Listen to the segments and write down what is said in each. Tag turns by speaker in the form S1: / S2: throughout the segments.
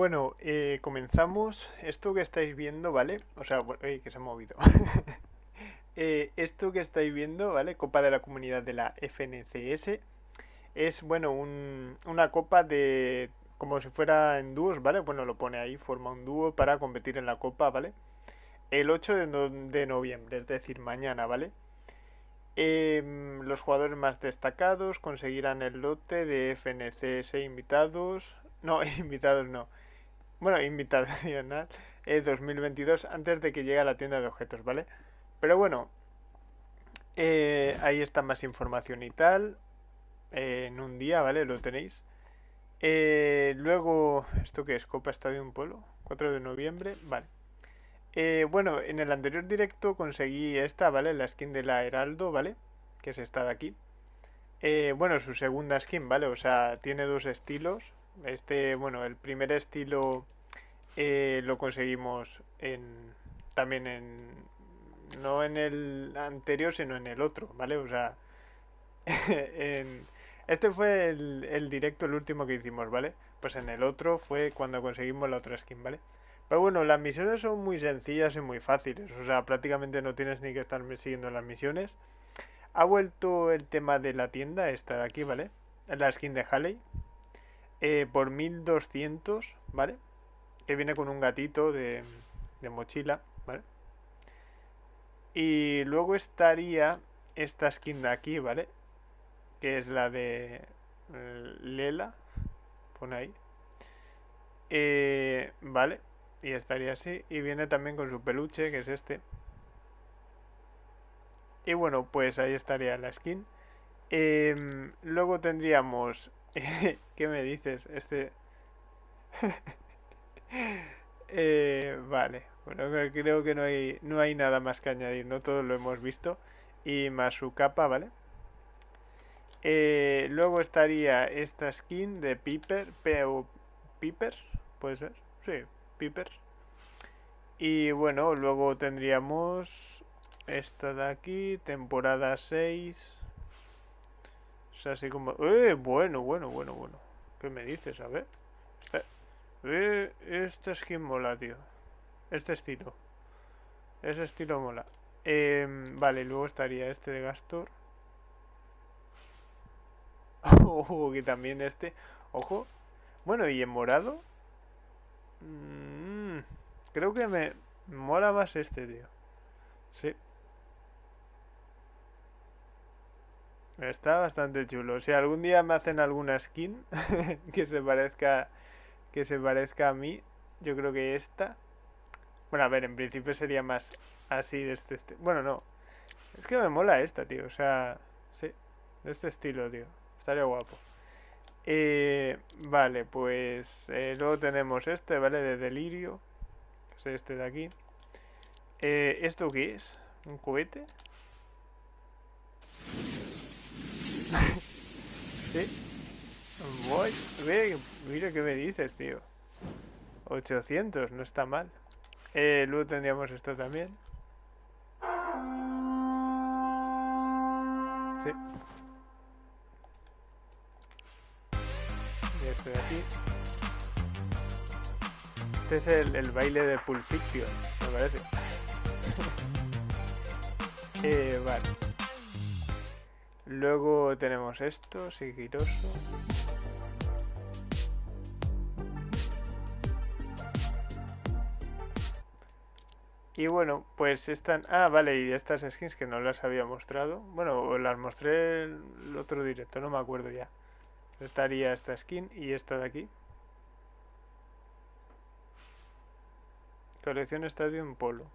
S1: Bueno, eh, comenzamos. Esto que estáis viendo, ¿vale? O sea, bu- ey, que se ha movido. Eh, esto que estáis viendo, ¿vale? Copa de la Comunidad de la FNCS. Es, bueno, un- una copa de... como si fuera en dúos, ¿vale? Bueno, lo pone ahí, forma un dúo para competir en la copa, ¿vale? El 8 de, de noviembre, es decir, mañana, ¿vale? Em, los jugadores más destacados conseguirán el lote de FNCS invitados. No, invitados no. Bueno, invitacional eh, 2022 antes de que llegue a la tienda de objetos, ¿vale? Pero bueno, eh, ahí está más información y tal. eh, en un día, ¿vale? Lo tenéis. Eh, luego, ¿esto qué es? Copa Estadio Polo. 4 de noviembre, vale. Bueno, en el anterior directo conseguí esta, ¿vale? La skin de la Heraldo, ¿vale? Que es esta de aquí. Bueno, su segunda skin, ¿vale? O sea, tiene dos estilos. Este, bueno, el primer estilo eh, lo conseguimos en también en no en el anterior, sino en el otro, ¿vale? O sea, en, este fue el, el directo, el último que hicimos, ¿vale? Pues en el otro fue cuando conseguimos la otra skin, ¿vale? Pero bueno, las misiones son muy sencillas y muy fáciles, o sea, prácticamente no tienes ni que estar siguiendo las misiones. Ha vuelto el tema de la tienda, esta de aquí, ¿vale? La skin de Halley, eh, por 1200, ¿vale? Que viene con un gatito de, mochila, ¿vale? Y luego estaría esta skin de aquí, ¿vale? Que es la de eh, Lela, pone ahí. Eh, vale, y estaría así. Y viene también con su peluche, que es este. Y bueno, pues ahí estaría la skin. Em, luego tendríamos... ¿Qué me dices? Este... Eh, vale, bueno, creo que no hay, no hay nada más que añadir, no todo lo hemos visto. Y más su capa, ¿vale? Eh, luego estaría esta skin de Piper, P Piper, ¿puede ser? Sí, Piper. Y bueno, luego tendríamos esta de aquí, temporada 6. Es así como... ¡Eh! Bueno, bueno, bueno, bueno. ¿Qué me dices? A ver. Eh, eh, esta skin mola, tío. Este estilo. Ese estilo mola. Em, vale, luego estaría este de Gastor. Ojo, que también este. Ojo. Bueno, y en morado. Mm, creo que me mola más este, tío. Sí, está bastante chulo. Si algún día me hacen alguna skin que se parezca, que se parezca a mí, yo creo que esta. Bueno, a ver, en principio sería más así de este, este. Bueno, no. Es que me mola esta, tío. O sea, sí, de este estilo, tío. Estaría guapo. Eh, vale, pues eh, luego tenemos este, ¿vale? De Delirio, que es este de aquí. Eh, ¿esto qué es? ¿Un cohete? ¿Sí? Voy, ve, mira qué me dices, tío. 800, no está mal. Eh, luego tendríamos esto también. Sí, y este de aquí. Este es el, el baile de Pulp me parece. Eh, vale. Luego tenemos esto, sigiloso. Y bueno, pues están... Ah, vale, y estas skins que no las había mostrado. Bueno, las mostré el otro directo, no me acuerdo ya. Estaría esta skin y esta de aquí. Colección Stadium Polo.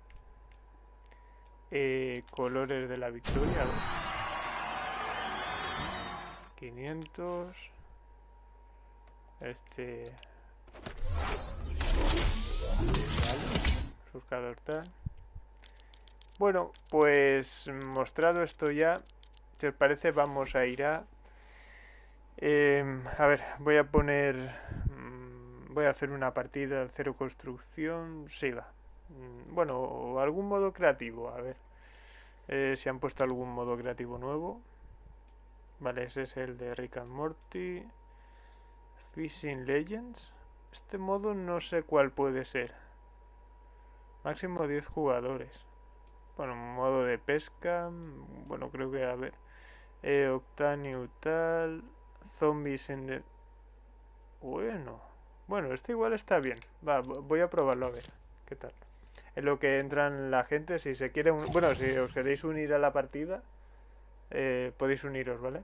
S1: Eh, colores de la victoria. A ver. 500. Este... Surcador tal. Bueno, pues mostrado esto ya, si os parece vamos a ir a... em, a ver, voy a poner... mm, voy a hacer una partida cero construcción. Sí, va. Mm, Bueno, algún modo creativo, a ver. eh, si han puesto algún modo creativo nuevo. Vale, ese es el de Rick and Morty. Fishing Legends. Este modo no sé cuál puede ser. Máximo 10 jugadores. Bueno, modo de pesca. Bueno, creo que a ver. Eh, Octanio tal. Zombies en de... Bueno. Bueno, este igual está bien. Va, voy a probarlo a ver. ¿Qué tal? En lo que entran la gente, si se quiere... Bueno, si os queréis unir a la partida, eh, podéis uniros, ¿vale?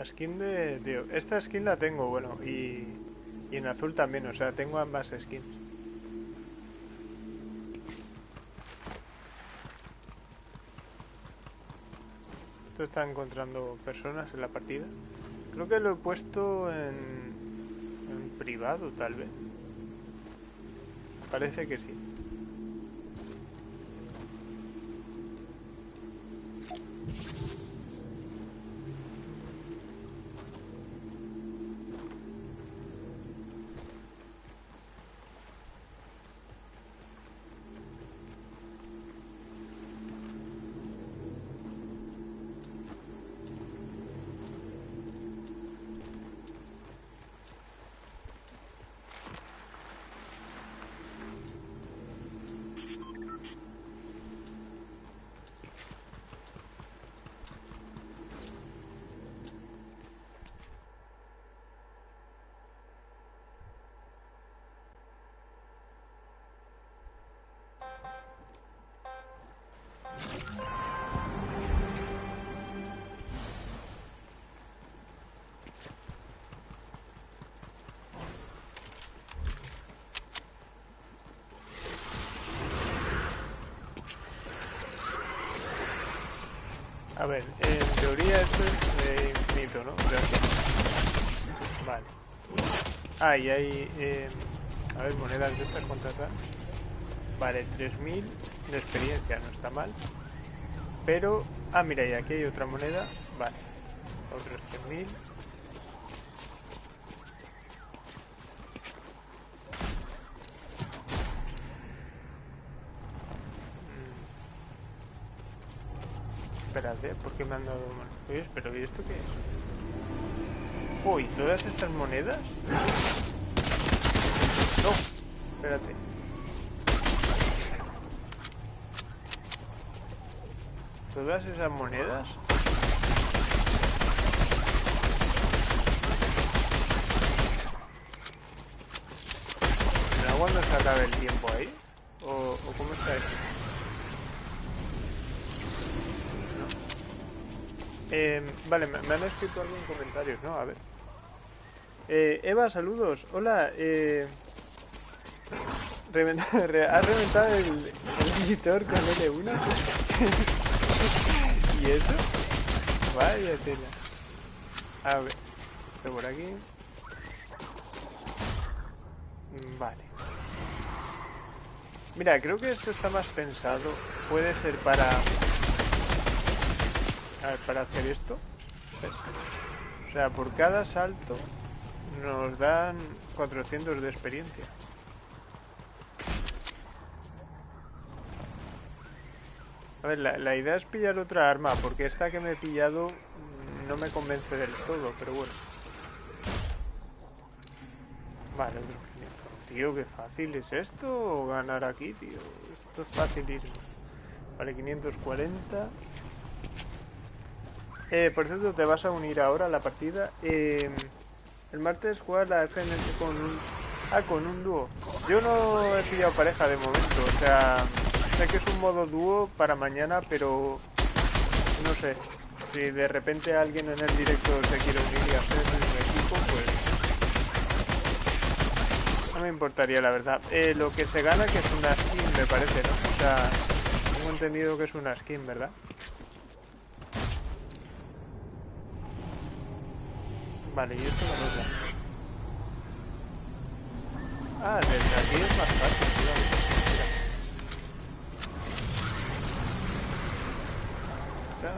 S1: La skin de, Esta skin la tengo, bueno, y, y en azul también, o sea, tengo ambas skins. Esto está encontrando personas en la partida. Creo que lo he puesto en, en privado, tal vez. Parece que sí. A ver, en teoría esto es de infinito, ¿no? Vale. Ah, hay... Eh, a ver, monedas de estas contratar. Vale, 3000 de experiencia, no está mal. Pero... Ah, mira, y aquí hay otra moneda. Vale. Otros 3000. Espérate, ¿por qué me han dado? Oye, pero ¿y esto qué es? Uy, ¿todas estas monedas? No, espérate. ¿Todas esas monedas? ¿Pero cuando se acabe el tiempo ahí? ¿O, o cómo está esto? Eh, vale, me, han escrito algo en comentarios, ¿no? A ver. Eh, Eva, saludos. Hola. Eh, ¿Has reventado el, el editor con L1? ¿Y eso? Vaya tela. A ver. Esto por aquí. Vale. Mira, creo que esto está más pensado. Puede ser para a ver, para hacer esto. O sea, por cada salto nos dan 400 de experiencia. Ver, la, idea es pillar otra arma, porque esta que me he pillado no me convence del todo, pero bueno. Vale, otro 500. Tío, qué fácil es esto, ganar aquí, tío. Esto es facilísimo. Vale, 540. Eh, por cierto, te vas a unir ahora a la partida. Eh, El martes jugar la FNS con un... Ah, con un dúo. Yo no he pillado pareja de momento, o sea... Sé que es un modo dúo para mañana, pero... No sé. Si de repente alguien en el directo se quiere unir y hacer un equipo, pues... No me importaría, la verdad. Eh, lo que se gana que es una skin, me parece, ¿no? O sea... Tengo entendido que es una skin, ¿verdad? Vale, y esto no lo Ah, desde aquí es más fácil, tío. Mira.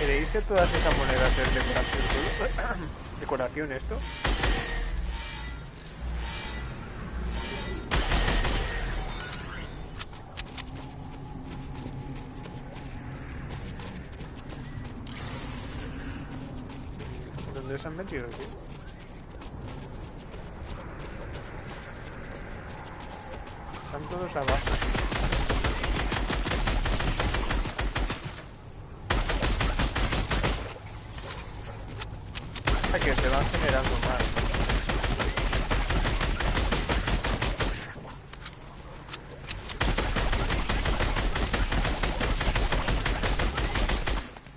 S1: ¿Creéis que todas esas monedas es decoración? ¿Decoración esto? ¿Dónde se han metido, tío? Están todos abajo. Hasta que se van generando más.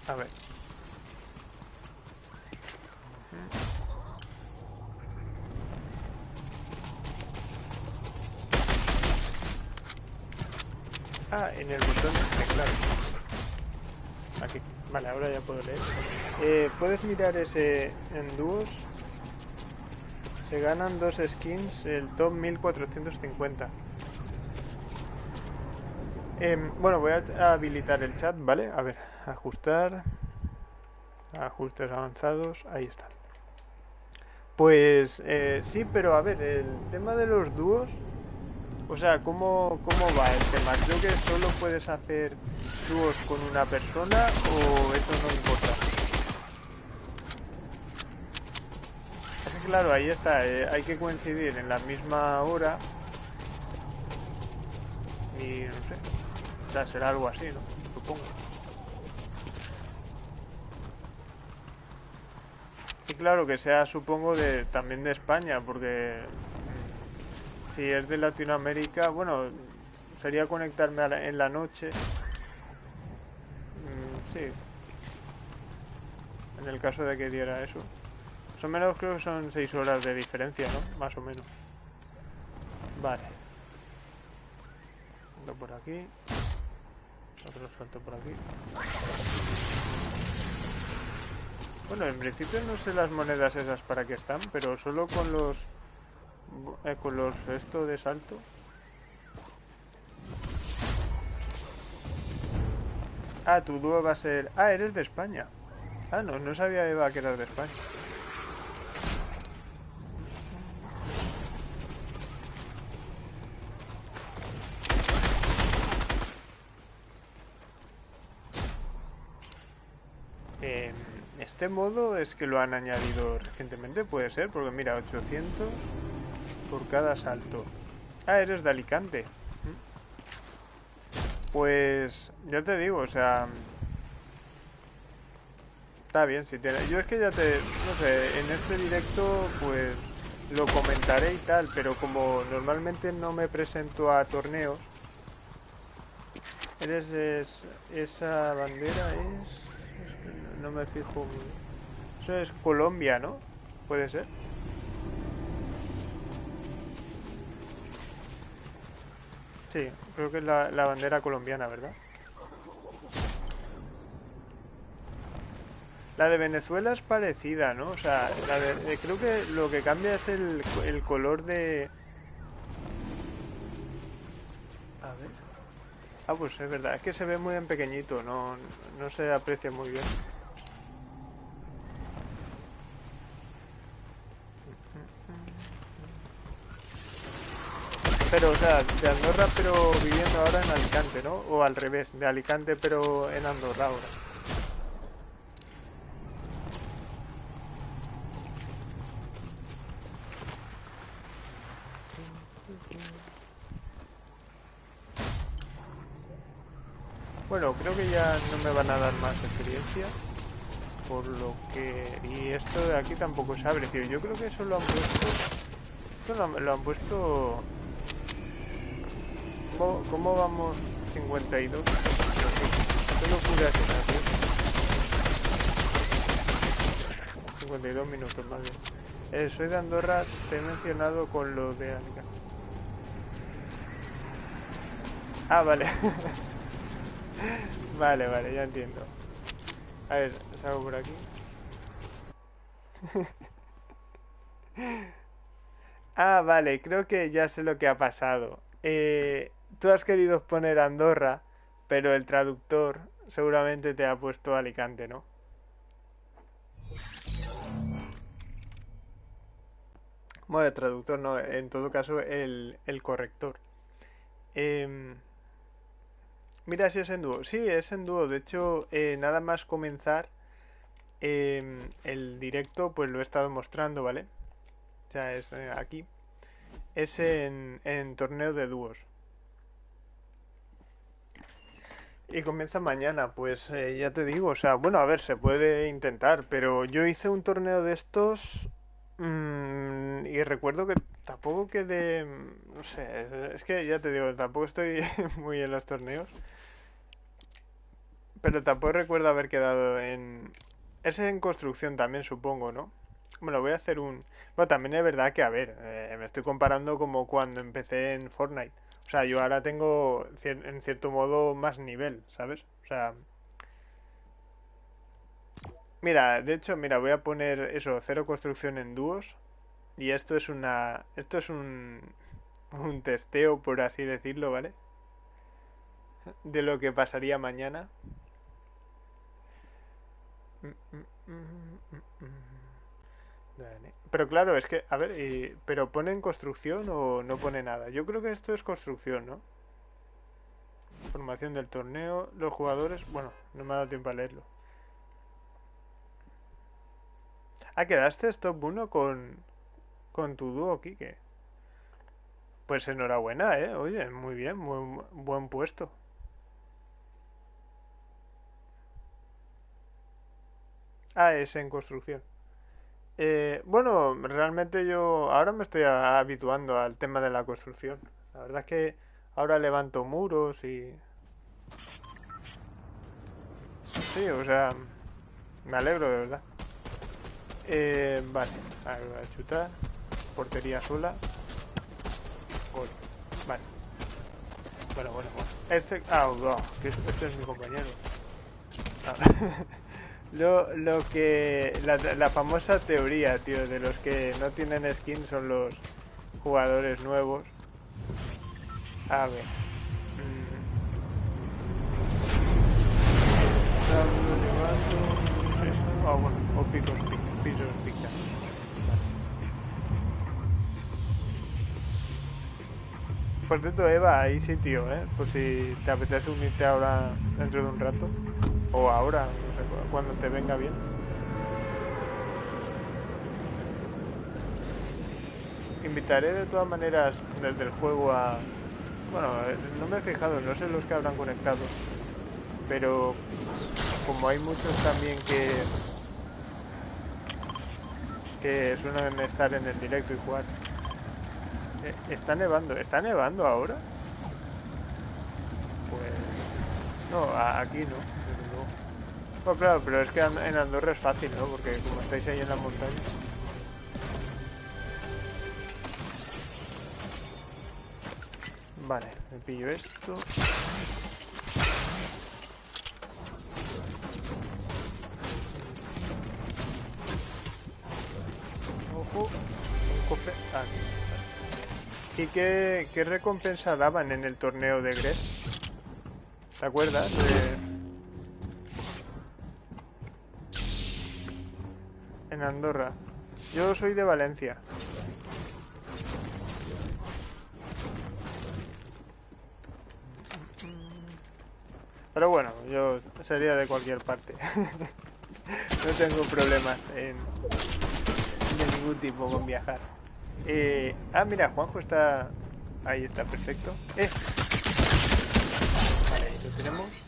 S1: A ver. Ah, en el botón de teclado. Aquí. Vale, ahora ya puedo. Eh, Puedes mirar ese en dúos. Se ganan dos skins, el top 1450. Em, bueno, voy a habilitar el chat, ¿vale? A ver, ajustar. Ajustes avanzados, ahí está. Pues eh, sí, pero a ver, el tema de los dúos, o sea, ¿cómo, ¿cómo va el tema? Creo que solo puedes hacer dúos con una persona o eso no importa. Es claro, ahí está, eh, hay que coincidir en la misma hora y no sé, o sea, será algo así, ¿no? Supongo. Y claro que sea, supongo, de también de España, porque si es de Latinoamérica, bueno, sería conectarme la- en la noche. Sí. En el caso de que diera eso. Más o menos creo que son 6 horas de diferencia, ¿no? Más o menos. Vale. Salto por aquí. Otro salto por aquí. Bueno, en principio no sé las monedas esas para qué están, pero solo con los... eh, con los esto de salto. Ah, tu dúo va a ser... Ah, eres de España. Ah, no, no sabía Eva que eras de España. Eh, este modo es que lo han añadido recientemente, puede ser, porque mira, 800 por cada salto. Ah, eres de Alicante. Pues ya te digo, o sea, está bien si tiene. Yo es que ya te, no sé, en este directo pues lo comentaré y tal, pero como normalmente no me presento a torneos, eres es- esa bandera es, es que no me fijo. Eso es Colombia, ¿no? Puede ser. Sí, creo que es la, bandera colombiana, ¿verdad? La de Venezuela es parecida, ¿no? O sea, la de- eh, creo que lo que cambia es el, el color de... A ver. Ah, pues es verdad, es que se ve muy en pequeñito, no, no se aprecia muy bien. O sea, de Andorra pero viviendo ahora en Alicante, ¿no? O al revés, de Alicante pero en Andorra ahora. Bueno, creo que ya no me van a dar más experiencia. Por lo que... Y esto de aquí tampoco se abre, tío. Yo creo que eso lo han puesto... Esto lo han puesto... ¿Cómo, vamos? 52. ¿Qué locura es esa, tío? 52 minutos más bien. Eh, soy de Andorra, te he mencionado con lo de Alicante. Ah, vale. vale, vale, ya entiendo. A ver, salgo por aquí. ah, vale, creo que ya sé lo que ha pasado. Eh, tú has querido poner Andorra, pero el traductor seguramente te ha puesto Alicante, ¿no? Bueno, el traductor no, en todo caso el, el corrector. Em, mira si es en dúo. Sí, es en dúo. De hecho, eh, nada más comenzar em, el directo, pues lo he estado mostrando, ¿vale? O sea, es eh, aquí. Es en, en torneo de dúos. Y comienza mañana, pues eh, ya te digo, o sea, bueno, a ver, se puede intentar, pero yo hice un torneo de estos mm, y recuerdo que tampoco quedé, no sé, es que ya te digo, tampoco estoy muy en los torneos, pero tampoco recuerdo haber quedado en... Es en construcción también, supongo, ¿no? Bueno, voy a hacer un... Bueno, también es verdad que, a ver, eh, me estoy comparando como cuando empecé en Fortnite. O sea, yo ahora tengo en cierto modo más nivel, ¿sabes? O sea... Mira, de hecho, mira, voy a poner eso, cero construcción en dúos. Y esto es una... Esto es un... Un testeo, por así decirlo, ¿vale? De lo que pasaría mañana. Mm, mm, mm, pero claro, es que, a ver, ¿pero pone en construcción o no pone nada? Yo creo que esto es construcción, ¿no? Formación del torneo, los jugadores... Bueno, no me ha dado tiempo a leerlo. Ah, quedaste top 1 con, con tu dúo, Kike. Pues enhorabuena, ¿eh? Oye, muy bien, muy buen puesto. Ah, es en construcción. Eh, bueno, realmente yo ahora me estoy habituando al tema de la construcción. La verdad es que ahora levanto muros y... Sí, o sea, me alegro de verdad. Eh, vale, a ver, voy a chutar. Portería sola. Vale. Bueno, bueno, bueno. Este... Ah, oh, que este es mi compañero. Ah. Lo, lo que... La, famosa teoría, tío, de los que no tienen skin son los jugadores nuevos. A ver. Mm. Ah, bueno, o picos, pisos pica. Por cierto, Eva, sí, tío, ¿eh? Por si te apetece unirte ahora dentro de un rato. O ahora, cuando te venga bien. Invitaré de todas maneras desde el juego a... Bueno, eh, no me he fijado, no sé los que habrán conectado. Pero como hay muchos también que... Que suelen estar en el directo y jugar. Eh, está nevando, ¿está nevando ahora? Pues... No, aquí no. Bueno, claro, pero es que en Andorra es fácil, ¿no? Porque como estáis ahí en la montaña... Vale, me pillo esto. Ojo, un cofre. Ah, ¿Y qué, qué recompensa daban en el torneo de Gres? ¿Te acuerdas? En Andorra. Yo soy de Valencia. Pero bueno, yo sería de cualquier parte. no tengo problemas en, de ningún tipo con viajar. Eh, ah, mira, Juanjo está... Ahí está, perfecto. Eh. Vale, lo tenemos.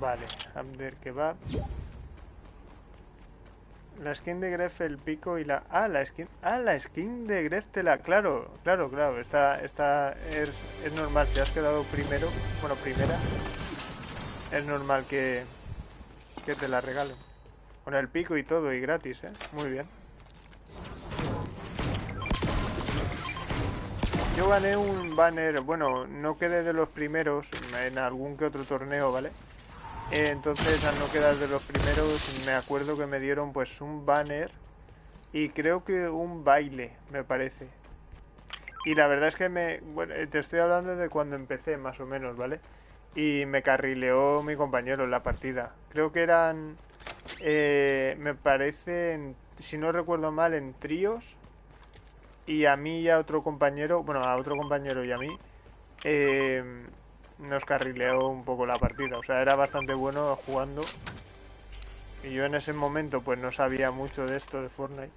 S1: Vale, Abder Kebab. La skin de Gref, el pico y la... Ah, la skin... Ah, la skin de Gref te la... Claro, claro, claro. Esta, esta es, es normal. Te has quedado primero. Bueno, primera. Es normal que, que te la regalen. Con el pico y todo y gratis, ¿eh? Muy bien. Yo gané un banner, bueno, no quedé de los primeros en algún que otro torneo, ¿vale? Eh, entonces, al no quedar de los primeros, me acuerdo que me dieron pues un banner y creo que un baile, me parece. Y la verdad es que me... Bueno, eh, te estoy hablando de cuando empecé, más o menos, ¿vale? Y me carrileó mi compañero en la partida. Creo que eran... Eh, me parece, si no recuerdo mal, en tríos. Y a mí y a otro compañero, bueno, a otro compañero y a mí, eh, nos carrileó un poco la partida. O sea, era bastante bueno jugando. Y yo en ese momento pues no sabía mucho de esto de Fortnite.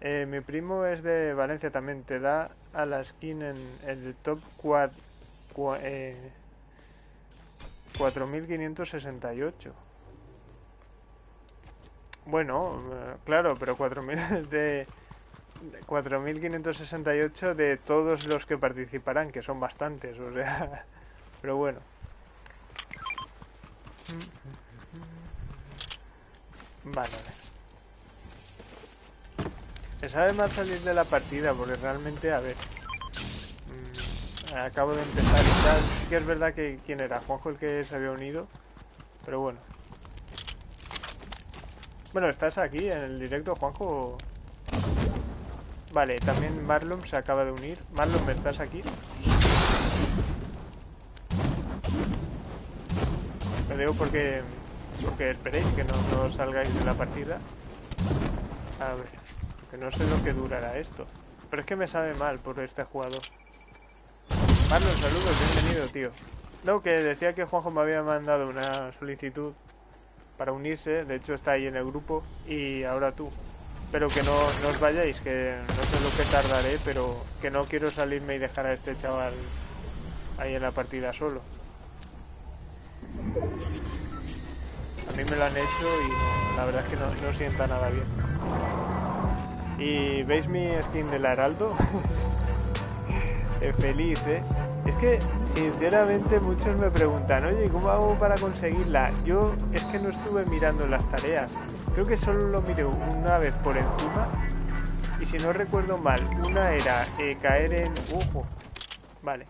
S1: Eh, mi primo es de Valencia también. Te da a la skin en, el top 4... 4568. Eh, bueno, eh, claro, pero 4000 de 4568 de todos los que participarán, que son bastantes, o sea, pero bueno. Vale, Me sabe mal salir de la partida porque realmente, a ver, mm, acabo de empezar y. Sí que es verdad que quién era, Juanjo el que se había unido, pero bueno. Bueno, ¿estás aquí en el directo, Juanjo? Vale, también Marlon se acaba de unir. Marlon, ¿estás aquí? Lo digo porque, porque esperéis que no, salgáis de la partida. A ver, que no sé lo que durará esto. Pero es que me sabe mal por este jugador. Marlon, saludos, bienvenido, tío. No, que decía que Juanjo me había mandado una solicitud para unirse, de hecho está ahí en el grupo, y ahora tú. Pero que no, os vayáis, que no sé lo que tardaré, pero que no quiero salirme y dejar a este chaval ahí en la partida solo. A mí me lo han hecho y la verdad es que no, sienta nada bien. ¿Y veis mi skin del Heraldo? feliz, ¿eh? Es que, sinceramente, muchos me preguntan, oye, ¿cómo hago para conseguirla? Yo es que no estuve mirando las tareas. Creo que solo lo miré una vez por encima. Y si no recuerdo mal, una era eh, caer en... ¡Ojo! Vale.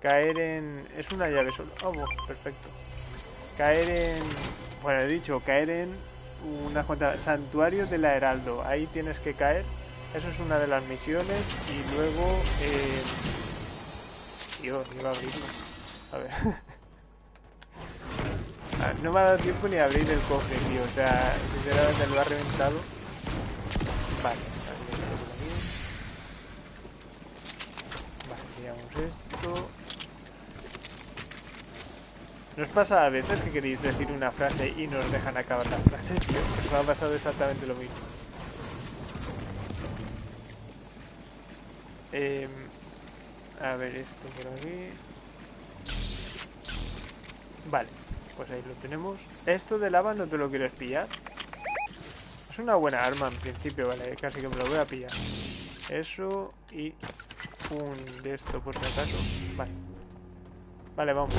S1: Caer en... Es una llave solo. Oh, perfecto. Caer en... Bueno, he dicho, caer en una cuenta... Santuario de la Heraldo. Ahí tienes que caer. Eso es una de las misiones. Y luego... Eh, ni va a abrirlo. A ver. Ah, no me ha dado tiempo ni abrir el cofre, tío. O sea, sinceramente lo ha reventado. Vale, Vale, miramos esto. ¿Nos pasa a veces que queréis decir una frase y nos dejan acabar la frase, tío? Me ha pasado exactamente lo mismo. Eh, a ver, esto por aquí. Vale, pues ahí lo tenemos. Esto de lava no te lo quieres pillar. Es una buena arma en principio, vale, casi que me lo voy a pillar. Eso y un de esto por si acaso. Vale. Vale, vamos.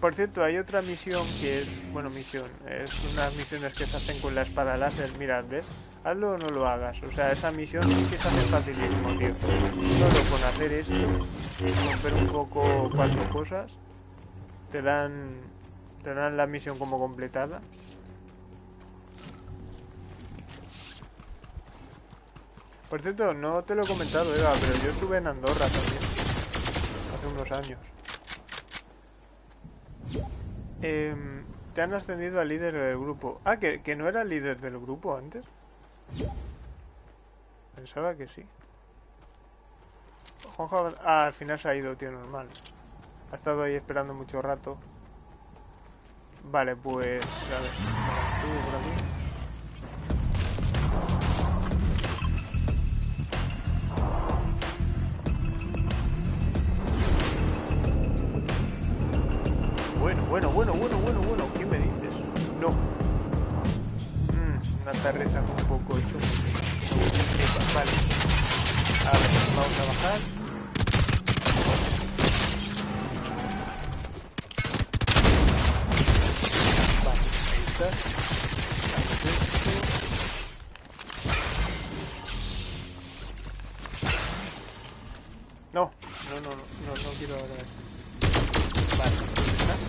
S1: Por cierto, hay otra misión que es... Bueno, misión. Es unas misiones que se hacen con la espada láser. Mirad, ¿ves? hazlo o no lo hagas. O sea, esa misión sí que se hace facilísimo, tío. Solo con hacer esto, romper un poco cuatro cosas, te dan, te dan la misión como completada. Por cierto, no te lo he comentado, Eva, pero yo estuve en Andorra también. Hace unos años. Em, te han ascendido al líder del grupo. Ah, que, que no era líder del grupo antes. Pensaba que sí. Juanjo ah, al final se ha ido, tío, normal. Ha estado ahí esperando mucho rato. Vale, pues... A ver, por aquí. Bueno, bueno, bueno, bueno, bueno. ¿Qué me dices? No. Mm, una tarreza un poco hecho. Vale. A ver, vamos a bajar.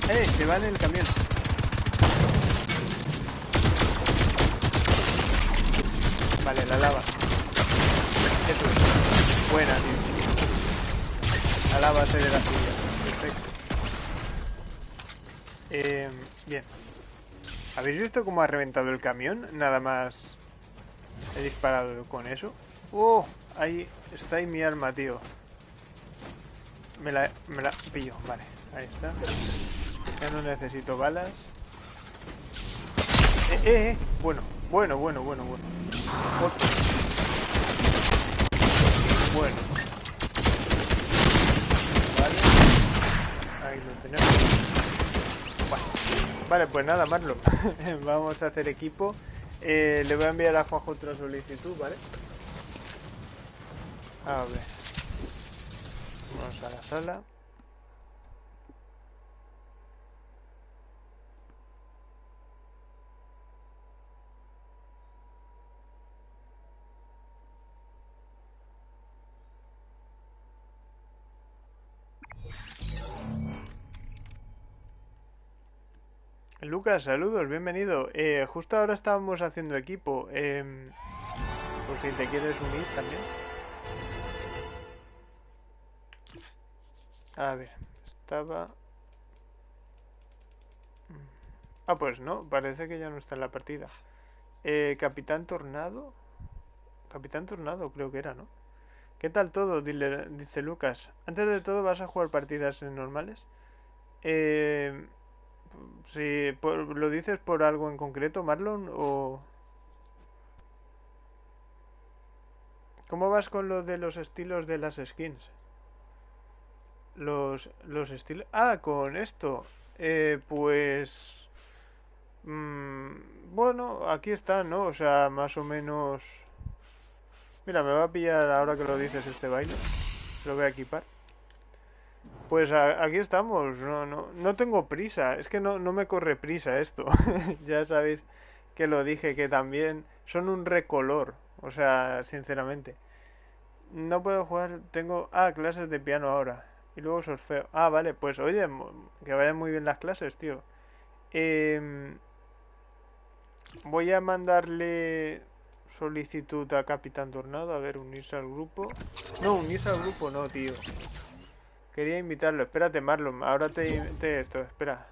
S1: ¡Eh! Se va en el camión. Vale, la lava. Eso es. Buena, tío. La lava se de la suya. Perfecto. Eh, bien. ¿Habéis visto cómo ha reventado el camión? Nada más he disparado con eso. ¡Oh! Ahí está ahí mi arma, tío. Me la, me la pillo, vale, ahí está. Ya no necesito balas. Eh, eh, eh. Bueno, bueno, bueno, bueno, bueno. Bueno. Vale. Ahí lo tenemos. Vale, vale pues nada, Marlon. Vamos a hacer equipo. Eh, le voy a enviar a Juanjo otra solicitud, ¿vale? A ver. Vamos a la sala. Lucas, saludos, bienvenido. Eh, justo ahora estábamos haciendo equipo. Eh, por si te quieres unir también. A ver, estaba... Ah, pues no, parece que ya no está en la partida. Eh, Capitán Tornado. Capitán Tornado creo que era, ¿no? ¿Qué tal todo? Dile, dice Lucas. Antes de todo, ¿vas a jugar partidas normales? Eh, si lo dices por algo en concreto, Marlon, o... ¿Cómo vas con lo de los estilos de las skins? Los, los estilos... Ah, con esto. Eh, pues... Mmm, bueno, aquí está, ¿no? O sea, más o menos... Mira, me va a pillar ahora que lo dices este baile. Lo voy a equipar. Pues aquí estamos. No, no, no tengo prisa. Es que no, no me corre prisa esto. ya sabéis que lo dije, que también son un recolor. O sea, sinceramente. No puedo jugar. Tengo... Ah, clases de piano ahora. Y luego sorfeo. Ah, vale, pues oye, que vayan muy bien las clases, tío. Em, voy a mandarle solicitud a Capitán Tornado. A ver, unirse al grupo. No, unirse al grupo no, tío. Quería invitarlo. Espérate, Marlon. Ahora te, te esto. Espera.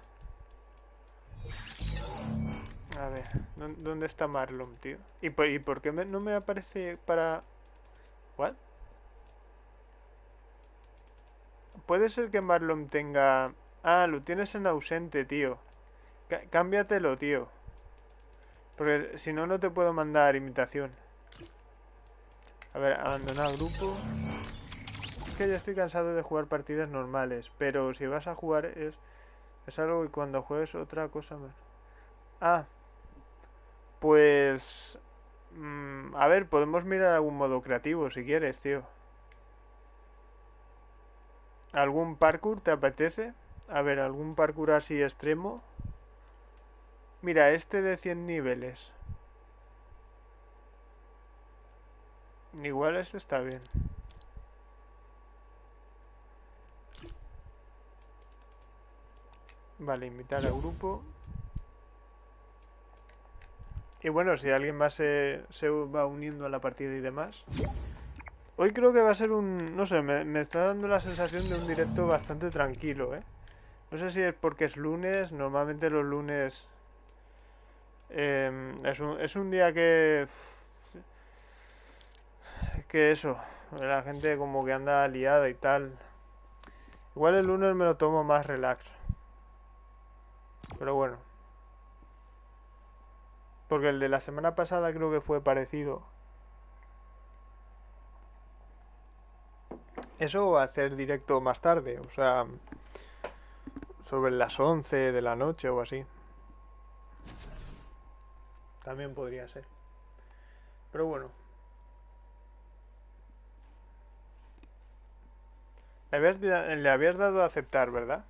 S1: A ver, ¿dónde está Marlon, tío? ¿Y por, y por qué no me aparece para... ¿What? Puede ser que Marlon tenga... Ah, lo tienes en ausente, tío. cámbiatelo, tío. Porque si no, no te puedo mandar invitación. A ver, abandonar grupo. Que ya estoy cansado de jugar partidas normales. Pero si vas a jugar es... Es algo que cuando juegues otra cosa más. Ah. Pues... Mm, a ver, podemos mirar algún modo creativo si quieres, tío. ¿Algún parkour te apetece? A ver, algún parkour así extremo. Mira, este de 100 niveles. Igual este está bien. Vale, invitar al grupo. Y bueno, si alguien más se, se va uniendo a la partida y demás. Hoy creo que va a ser un... No sé, me, está dando la sensación de un directo bastante tranquilo, ¿eh? No sé si es porque es lunes, normalmente los lunes... Em, es, un, es un día que... Que eso, la gente como que anda liada y tal. Igual el lunes me lo tomo más relax. Pero bueno. Porque el de la semana pasada creo que fue parecido. Eso o hacer directo más tarde, o sea, sobre las 11 de la noche o así. También podría ser. Pero bueno. Le habías, le habías dado a aceptar, ¿verdad?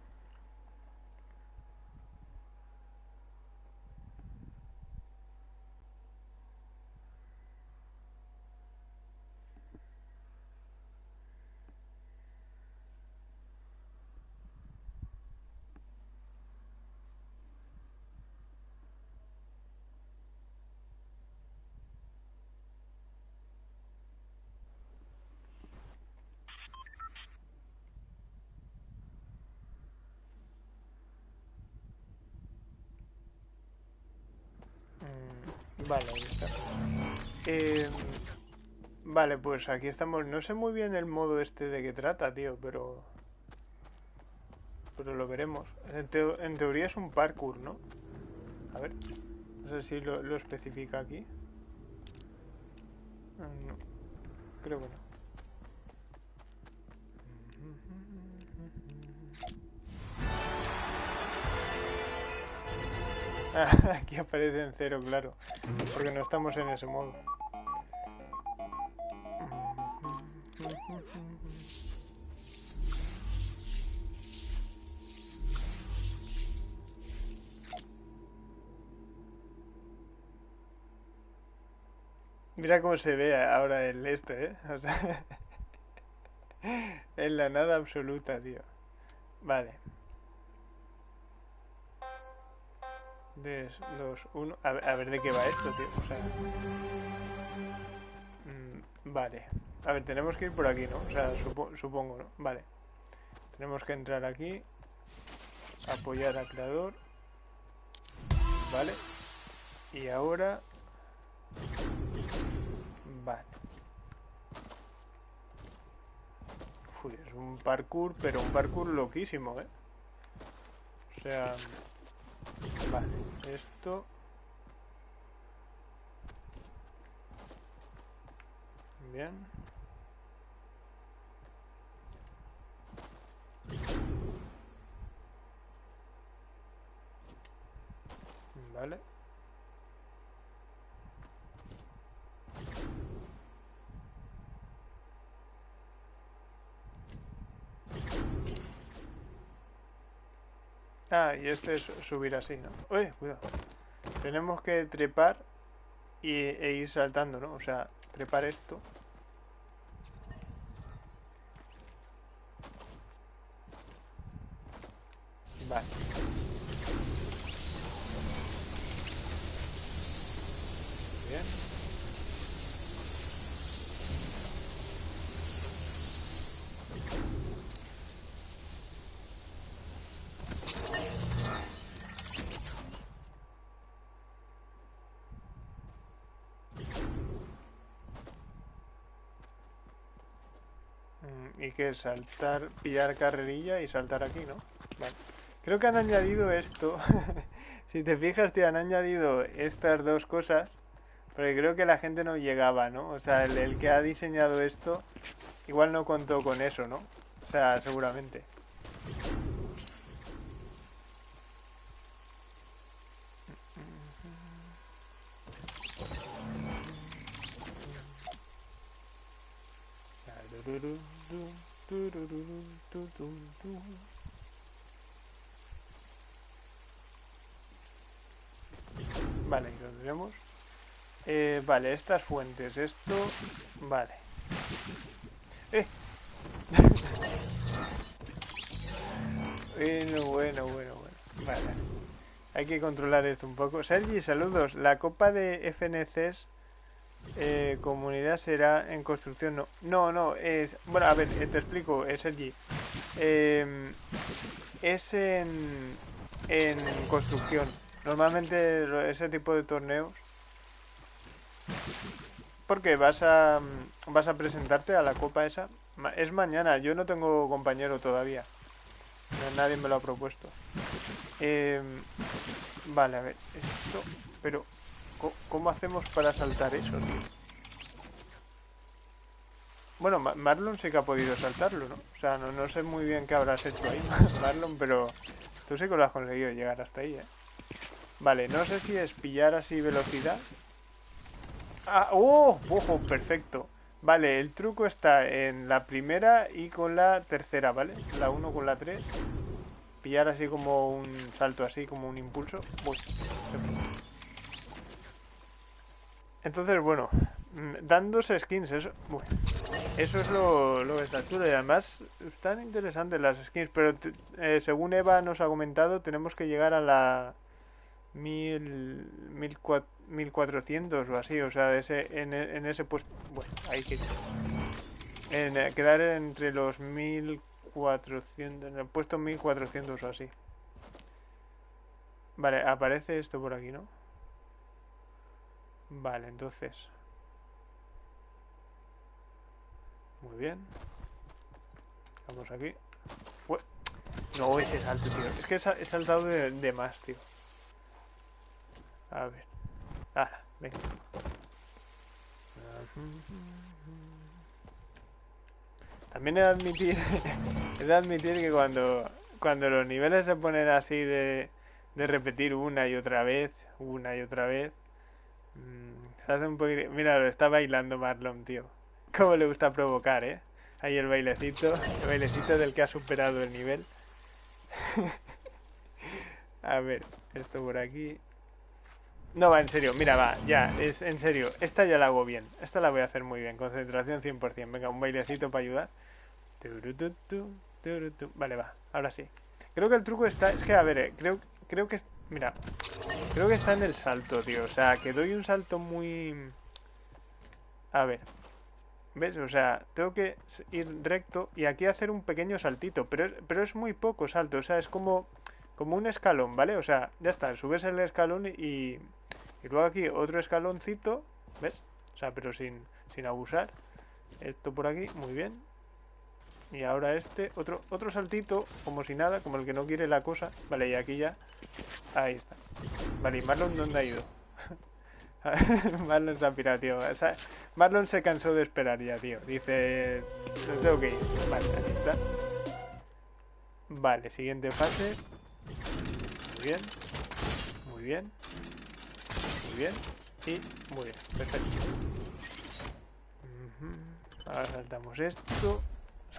S1: Vale, ahí está. Eh, vale, pues aquí estamos. No sé muy bien el modo este de qué trata, tío, pero... Pero lo veremos. En, teoría es un parkour, ¿no? A ver. No sé si lo, lo especifica aquí. Creo que no. Aquí aparece en cero, claro. Porque no estamos en ese modo. Mira cómo se ve ahora el este, ¿eh? En la nada absoluta, tío. Vale. 3, 2, 1. A ver, de qué va esto, tío. O sea. Mm, vale. A ver, tenemos que ir por aquí, ¿no? O sea, supongo, ¿no? Vale. Tenemos que entrar aquí. Apoyar al creador. Vale. Y ahora. Vale. Uy, es un parkour, pero un parkour loquísimo, ¿eh? O sea... Vale, esto... Bien. Vale. Ah, y este es subir así, ¿no? Uy, cuidado. Tenemos que trepar y, e ir saltando, ¿no? O sea, trepar esto. Vale. Bien. Que saltar, pillar carrerilla y saltar aquí, ¿no? Vale. Creo que han añadido esto. si te fijas, te han añadido estas dos cosas. Porque creo que la gente no llegaba, ¿no? O sea, el que ha diseñado esto igual no contó con eso, ¿no? O sea, seguramente. Vale, lo tenemos. Eh, vale, estas fuentes, esto... Vale. ¡Eh! bueno, bueno, bueno, bueno. Vale. Hay que controlar esto un poco. Sergi, saludos. La copa de FNCs eh, comunidad será en construcción. No, no, no es. Bueno, a ver, eh, te explico, es allí. Eh, es en, en construcción. Normalmente ese tipo de torneos. Porque vas a vas a presentarte a la copa esa. Es mañana. Yo no tengo compañero todavía. Nadie me lo ha propuesto. Eh, vale, a ver. Esto. Pero ¿Cómo hacemos para saltar eso, tío? Bueno, Marlon sí que ha podido saltarlo, ¿no? O sea, no, sé muy bien qué habrás hecho ahí, Marlon, pero Tú sí que lo has conseguido llegar hasta ahí, ¿eh? Vale, no sé si es pillar así velocidad. ¡Ah! ¡Oh! ¡Ojo! Perfecto. Vale, el truco está en la primera y con la tercera, ¿vale? La 1 con la 3. Pillar así como un salto así, como un impulso. Entonces, bueno, mm, dándose skins, eso, eso es lo, lo que está chulo. Y además están interesantes las skins, pero eh, según Eva nos ha comentado, tenemos que llegar a la mil, mil, mil cuatrocientos o así. O sea, ese, en, en ese puesto... Bueno, ahí que... En, eh, quedar entre los mil cuatrocientos... En el puesto mil cuatrocientos o así. Vale, aparece esto por aquí, ¿no? Vale, entonces... Muy bien. Vamos aquí. No, ese salto, tío. Es que he saltado de, más, tío. A ver. Ah, venga. También he de admitir, he de admitir que cuando, cuando los niveles se ponen así de, de repetir una y otra vez, una y otra vez, Mm, se hace un poquito... Mira, lo está bailando Marlon, tío. Cómo le gusta provocar, ¿eh? Ahí el bailecito, el bailecito del que ha superado el nivel. A ver, esto por aquí. No, va, en serio, mira, va, ya, es en serio. Esta ya la hago bien. Esta la voy a hacer muy bien. Concentración 100%. Venga, un bailecito para ayudar. Vale, va, ahora sí. Creo que el truco está... Es que, a ver, eh, creo, creo que... Mira, Creo que está en el salto, tío. O sea, que doy un salto muy... A ver. ¿Ves? O sea, tengo que ir recto y aquí hacer un pequeño saltito. Pero es, pero es muy poco salto. O sea, es como, como un escalón, ¿vale? O sea, ya está. Subes el escalón y, y luego aquí otro escaloncito. ¿Ves? O sea, pero sin, sin abusar. Esto por aquí, muy bien. Y ahora este, otro, otro saltito, como si nada, como el que no quiere la cosa. Vale, y aquí ya. Ahí está. Vale, ¿y Marlon dónde ha ido? Marlon se ha pirado. Marlon se cansó de esperar ya, tío. Dice... No tengo que ir. Vale, aquí está. Vale, siguiente fase. Muy bien. Muy bien. Muy bien. Y muy bien. Perfecto. Ahora saltamos esto.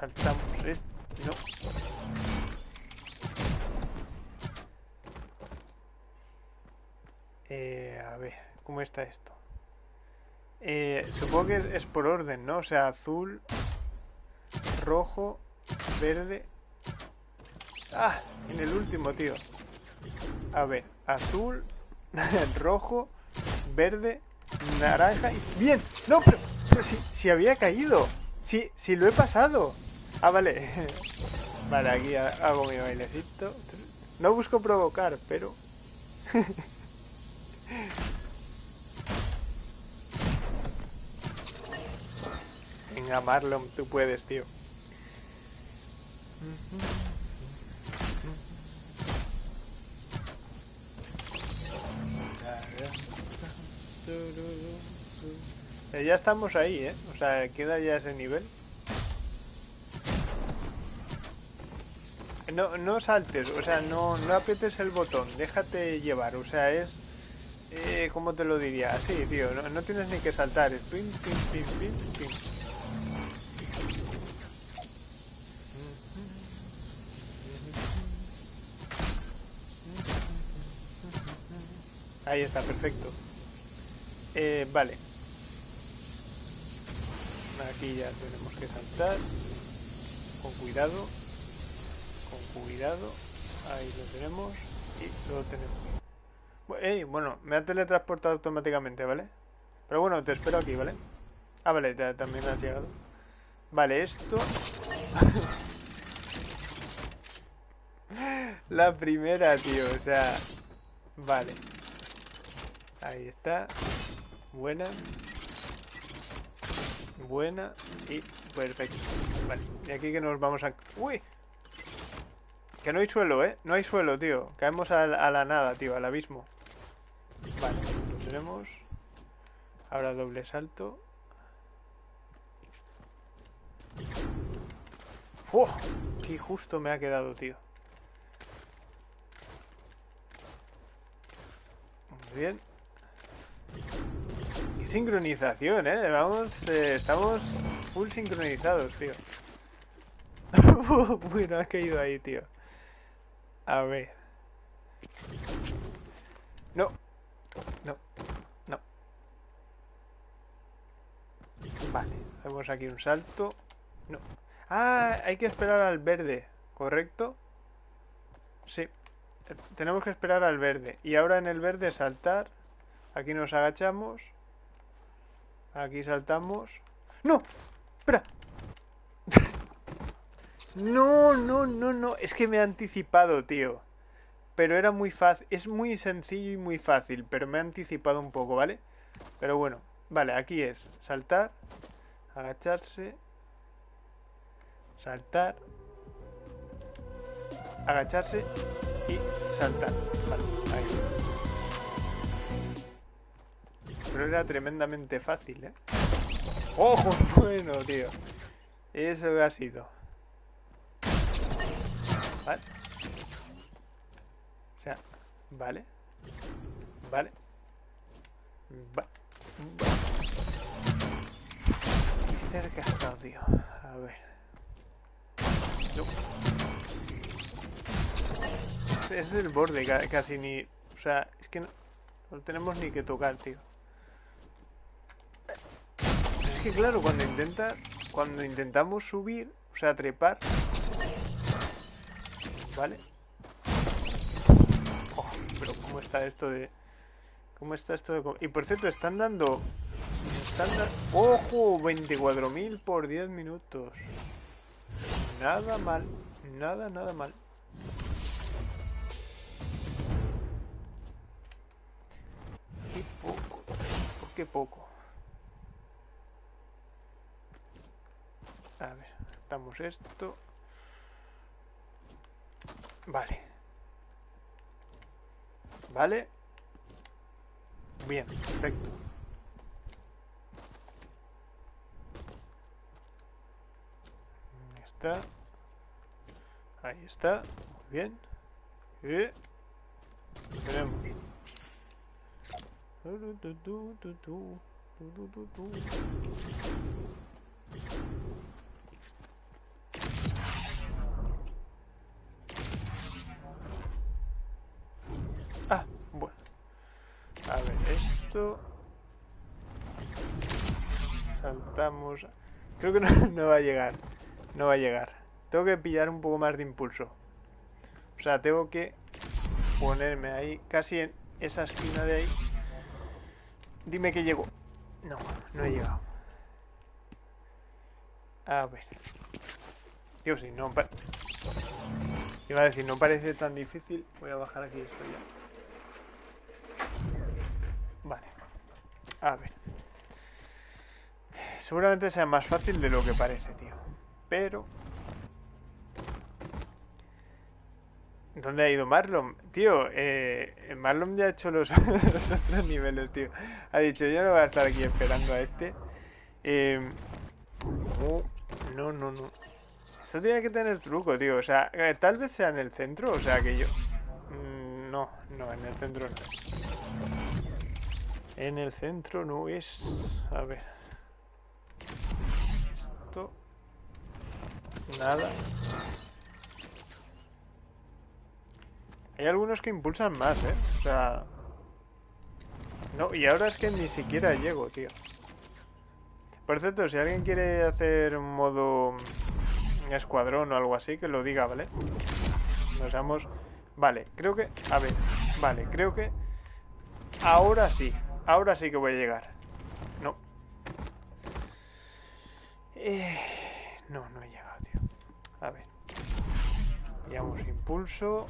S1: Saltamos esto. No. Eh, a ver, ¿cómo está esto? Eh, supongo que es por orden, ¿no? O sea, azul, rojo, verde. Ah, en el último, tío. A ver, azul, rojo, verde, naranja y... ¡Bien! ¡No, pero, si, si, había caído! ¡Sí, si lo he pasado! Ah, vale. Vale, aquí hago mi bailecito. No busco provocar, pero... Venga, Marlon, tú puedes, tío. Eh, ya estamos ahí, ¿eh? O sea, queda ya ese nivel. No, no saltes, o sea, no, no apretes el botón, déjate llevar, o sea, es eh, ¿Cómo te lo diría? Así, tío, no, tienes ni que saltar. Es pim, pim, pim, pim, pim. Ahí está, perfecto. Eh, vale. Aquí ya tenemos que saltar. Con cuidado. Con cuidado. Ahí lo tenemos. Y lo tenemos. Bueno, me ha teletransportado automáticamente, ¿vale? Pero bueno, te espero aquí, ¿vale? Ah, vale, también has llegado. Vale, esto... La primera, tío, o sea... Vale. Ahí está. Buena. Buena. Y perfecto. Vale. Y aquí que nos vamos a... ¡Uy! Que no hay suelo, ¿eh? No hay suelo, tío. Caemos a la, nada, tío, al abismo. Vale, lo tenemos. Ahora doble salto. ¡Oh! ¡Qué justo me ha quedado, tío! Muy bien. ¡Qué sincronización, eh! Vamos, eh, estamos full sincronizados, tío. bueno, ha caído ahí, tío. A ver. No. No. No. Vale. Hacemos aquí un salto. No. Ah, hay que esperar al verde. ¿Correcto? Sí. Tenemos que esperar al verde. Y ahora en el verde saltar. Aquí nos agachamos. Aquí saltamos. ¡No! ¡Espera! No, no, no, no. Es que me he anticipado, tío. Pero era muy fácil. Es muy sencillo y muy fácil. Pero me he anticipado un poco, ¿vale? Pero bueno. Vale, aquí es saltar. Agacharse. Saltar. Agacharse y saltar. Vale, ahí. Pero era tremendamente fácil, ¿eh? ¡Ojo! Bueno, tío. Eso ha sido. Vale. O sea, vale. Vale. Vale. Qué cerca ha estado, tío. A ver. No. Es el borde, casi ni... O sea, es que no, no tenemos ni que tocar, tío. Es que claro, cuando intenta... Cuando intentamos subir, o sea, trepar... ¿Vale? Oh, pero ¿cómo está esto de...? ¿Cómo está esto de...? Y por cierto, están dando... Están ¡Ojo! 24.000 por 10 minutos. Nada mal. Nada, nada mal. Qué poco. ¿Por qué poco? A ver, damos esto. Vale. Vale. Bien, perfecto. Ahí está. Ahí está. Muy bien. Lo tenemos. Ah, bueno. A ver, Saltamos... Creo que no, va a llegar. No va a llegar. Tengo que pillar un poco más de impulso. O sea, tengo que ponerme ahí, casi en esa esquina de ahí. Dime que llego. No, no he llegado. A ver. Dios, si no... Iba a decir, no parece tan difícil. Voy a bajar aquí esto ya. Vale. A ver. Seguramente sea más fácil de lo que parece, tío. Pero... ¿Dónde ha ido Marlon? Tío, eh, Marlon ya ha hecho los, otros niveles, tío. Ha dicho, yo no voy a estar aquí esperando a este. Eh, no, no, no. Esto tiene que tener truco, tío. O sea, eh, tal vez sea en el centro, o sea que yo... Mm, no, no, en el centro no En el centro no es... A ver. Esto... Nada. Hay algunos que impulsan más, ¿eh? O sea... No, y ahora es que ni siquiera llego, tío. Por cierto, si alguien quiere hacer un modo escuadrón o algo así, que lo diga, ¿vale? Nos vamos... Vale, creo que... A ver, vale, creo que... Ahora sí, ahora sí que voy a llegar. No. Eh... No, no he llegado, tío. A ver. Pillamos impulso.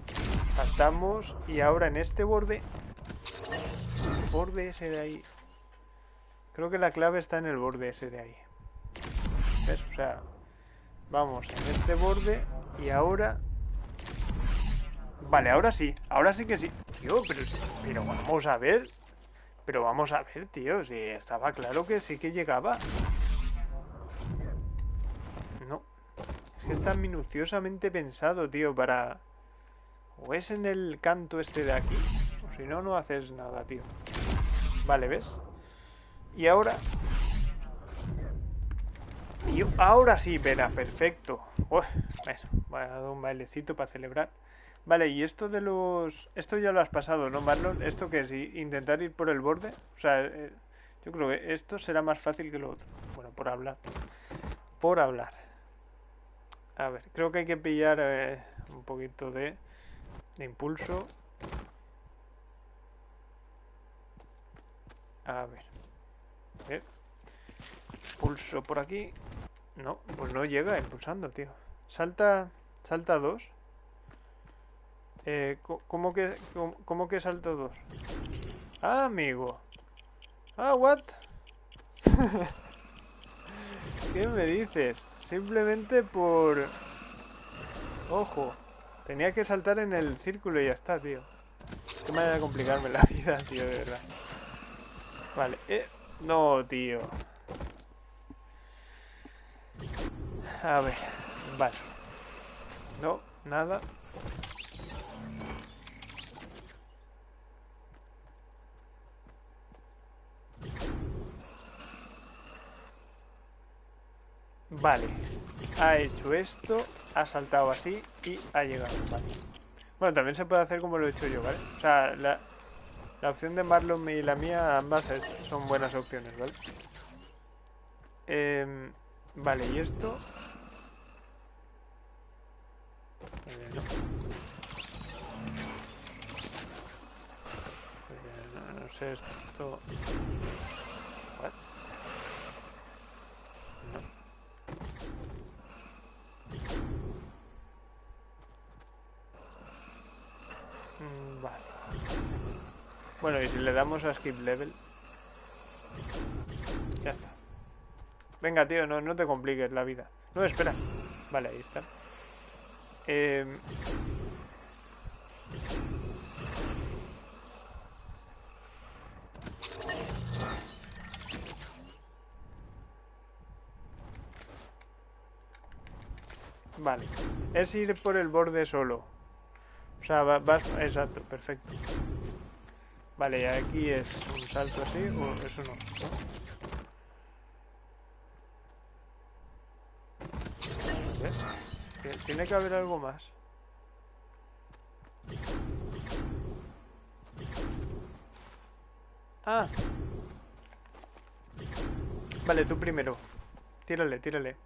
S1: Saltamos. Y ahora en este borde... El borde ese de ahí. Creo que la clave está en el borde ese de ahí. ¿Ves? O sea... Vamos en este borde. Y ahora... Vale, ahora sí. Ahora sí que sí. Tío, pero, pero vamos a ver. Pero vamos a ver, tío. Si estaba claro que sí que llegaba. Es que está minuciosamente pensado, tío, para... O es en el canto este de aquí. Si no, no haces nada, tío. Vale, ¿ves? Y ahora... Y ahora sí, verá, perfecto. Uf, bueno, voy a dar un bailecito para celebrar. Vale, y esto de los... Esto ya lo has pasado, ¿no, Marlon? ¿Esto que es? ¿Intentar ir por el borde? O sea, eh, yo creo que esto será más fácil que lo otro. Bueno, por hablar. Por hablar. A ver, creo que hay que pillar eh, un poquito de, de impulso. A ver. ver. Pulso por aquí. No, pues no llega impulsando, tío. Salta, salta dos. Eh, ¿cómo, que, cómo, que salto dos? Ah, amigo. Ah, what? ¿Qué me dices? Simplemente por... Ojo. Tenía que saltar en el círculo y ya está, tío. Qué manera de complicarme la vida, tío, de verdad. Vale, eh... No, tío. A ver, vale. No, nada. Vale. Ha hecho esto, ha saltado así y ha llegado. Vale. Bueno, también se puede hacer como lo he hecho yo, ¿vale? O sea, la, la opción de Marlon y la mía, ambas son buenas opciones, ¿vale? Eh, vale, y esto... Eh, no. no. no. sé esto... vale. Bueno, y si le damos a skip level... Ya está. Venga, tío, no, no te compliques la vida. No, espera. Vale, ahí está. Eh... Vale. Es ir por el borde solo. O sea, vas... Exacto, perfecto. Vale, y aquí es un salto así, o eso no, Tiene que haber algo más. Ah. Vale, tú primero. Tírale, tírale.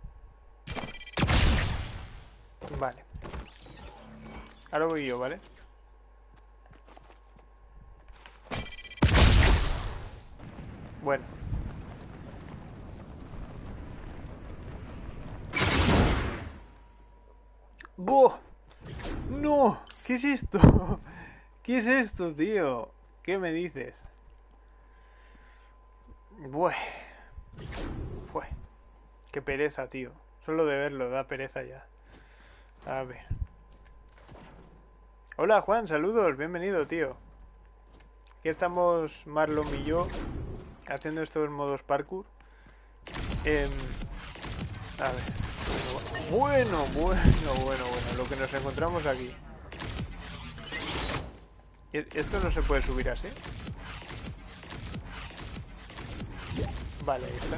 S1: Vale. Ahora voy yo, ¿vale? Bueno. ¡Buh! ¡No! ¿Qué es esto? ¿Qué es esto, tío? ¿Qué me dices? Bueh. Bueh. Qué pereza, tío. Solo de verlo da pereza ya. A ver. Hola, Juan. Saludos. Bienvenido, tío. Aquí estamos Marlon y yo haciendo esto en modos parkour. Eh, a ver. Bueno, bueno, bueno, bueno, lo que nos encontramos aquí. ¿Esto no se puede subir así? Vale, ahí está.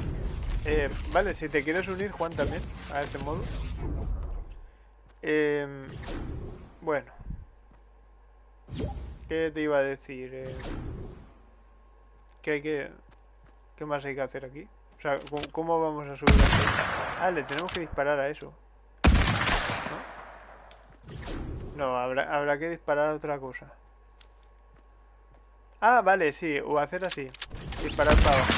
S1: Eh, vale, si te quieres unir, Juan, también, a este modo. Eh, bueno. ¿Qué te iba a decir? Eh, que hay que... ¿Qué más hay que hacer aquí? O sea, ¿cómo, vamos a subir? Ah, le tenemos que disparar a eso. ¿No? No, habrá, habrá que disparar a otra cosa. Ah, vale, sí, o hacer así. Disparar para abajo.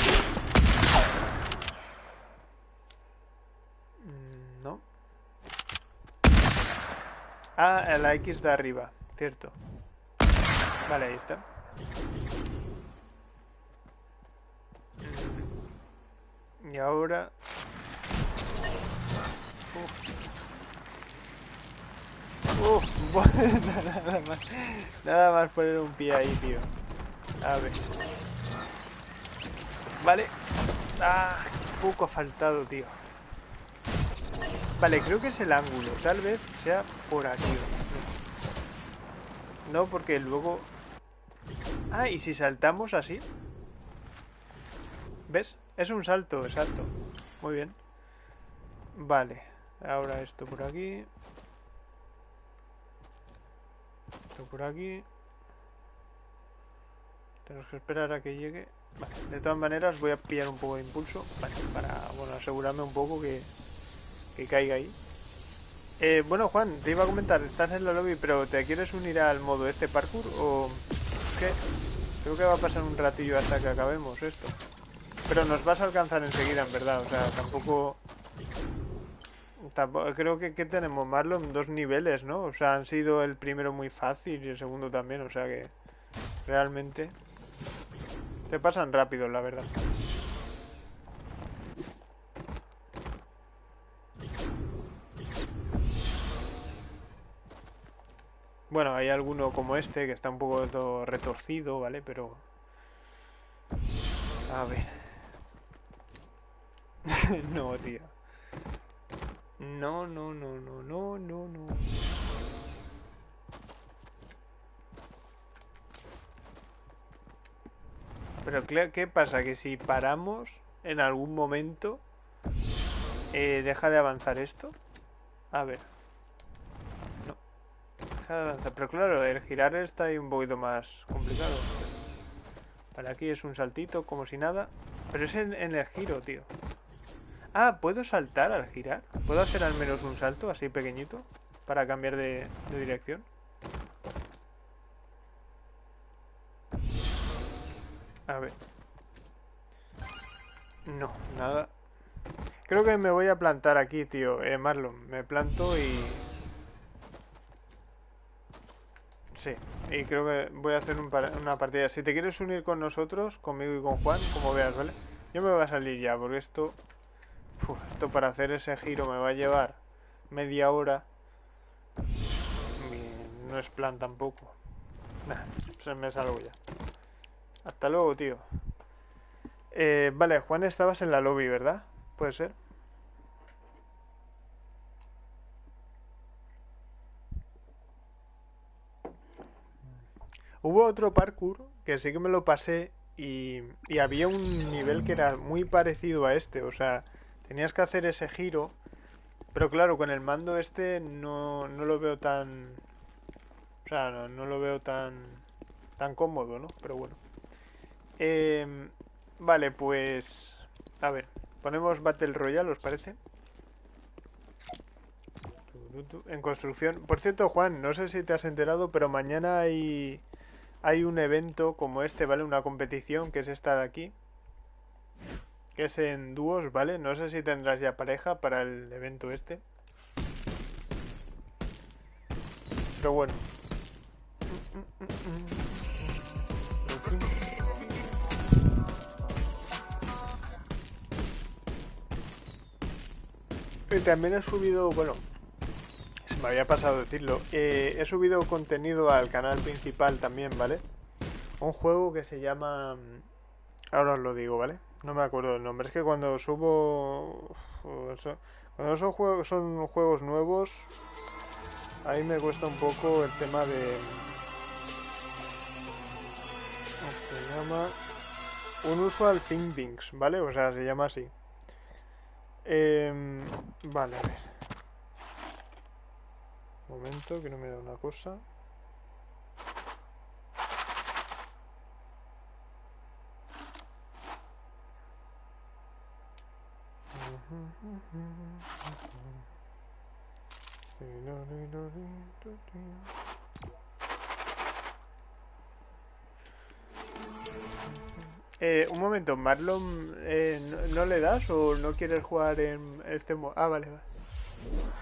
S1: Mm, no. Ah, la X de arriba, cierto. Vale, ahí está. Y ahora... Uf. Uf, nada más. Nada más poner un pie ahí, tío. A ver. Vale. Ah, poco ha faltado, tío. Vale, creo que es el ángulo. Tal vez sea por aquí. No, porque luego... Ah, y si saltamos así. ¿Ves? Es un salto, exacto. Muy bien. Vale. Ahora esto por aquí. Esto por aquí. Tenemos que esperar a que llegue. Vale. De todas maneras voy a pillar un poco de impulso. Vale, para bueno, asegurarme un poco que, que caiga ahí. Eh, bueno, Juan, te iba a comentar, estás en la lobby, pero ¿te quieres unir al modo este parkour o Creo que va a pasar un ratillo hasta que acabemos esto. Pero nos vas a alcanzar enseguida, en verdad. O sea, tampoco... tampoco creo que, que tenemos Marlon dos niveles, ¿no? O sea, han sido el primero muy fácil y el segundo también. O sea que... Realmente... Se pasan rápido, la verdad. Bueno, hay alguno como este que está un poco retorcido, ¿vale? Pero... A ver. no, tío. No, no, no, no, no, no, no. Pero ¿qué pasa? Que si paramos en algún momento, eh, ¿deja de avanzar esto? A ver. Pero claro, el girar está ahí un poquito más complicado. Para aquí es un saltito, como si nada. Pero es en, el giro, tío. Ah, ¿puedo saltar al girar? ¿Puedo hacer al menos un salto así pequeñito? Para cambiar de, de dirección. A ver. No, nada. Creo que me voy a plantar aquí, tío. Eh, Marlon, me planto y... Sí, y creo que voy a hacer una partida. Si te quieres unir con nosotros, conmigo y con Juan, como veas, ¿vale? Yo me voy a salir ya, porque esto... esto para hacer ese giro me va a llevar media hora. Y no es plan tampoco. Nah, se me salgo ya. Hasta luego, tío. Eh, vale, Juan, estabas en la lobby, ¿verdad? ¿Puede ser? Hubo otro parkour que sí que me lo pasé y, había un nivel que era muy parecido a este. O sea, tenías que hacer ese giro. Pero claro, con el mando este no, no lo veo tan... O sea, no, lo veo tan, tan cómodo, ¿no? Pero bueno. Em, vale, pues... A ver, ponemos Battle Royale, ¿os parece? En construcción. Por cierto, Juan, no sé si te has enterado, pero mañana hay hay un evento como este, ¿vale? Una competición que es esta de aquí. Que es en dúos, ¿vale? No sé si tendrás ya pareja para el evento este. Pero bueno. Y también he subido, bueno, me había pasado decirlo. Eh, he subido contenido al canal principal también, ¿vale? Un juego que se llama... Mm, ahora os lo digo, ¿vale? No me acuerdo el nombre. Es que cuando subo... Cuando son juegos, son juegos nuevos, ahí me cuesta un poco el tema de... Se llama... Unusual Things, ¿vale? O sea, se llama así. Eh, vale, a ver momento, que no me da una cosa. Eh, un momento, Marlon, eh, ¿no, ¿no, le das o no quieres jugar en este modo? Ah, vale, vale.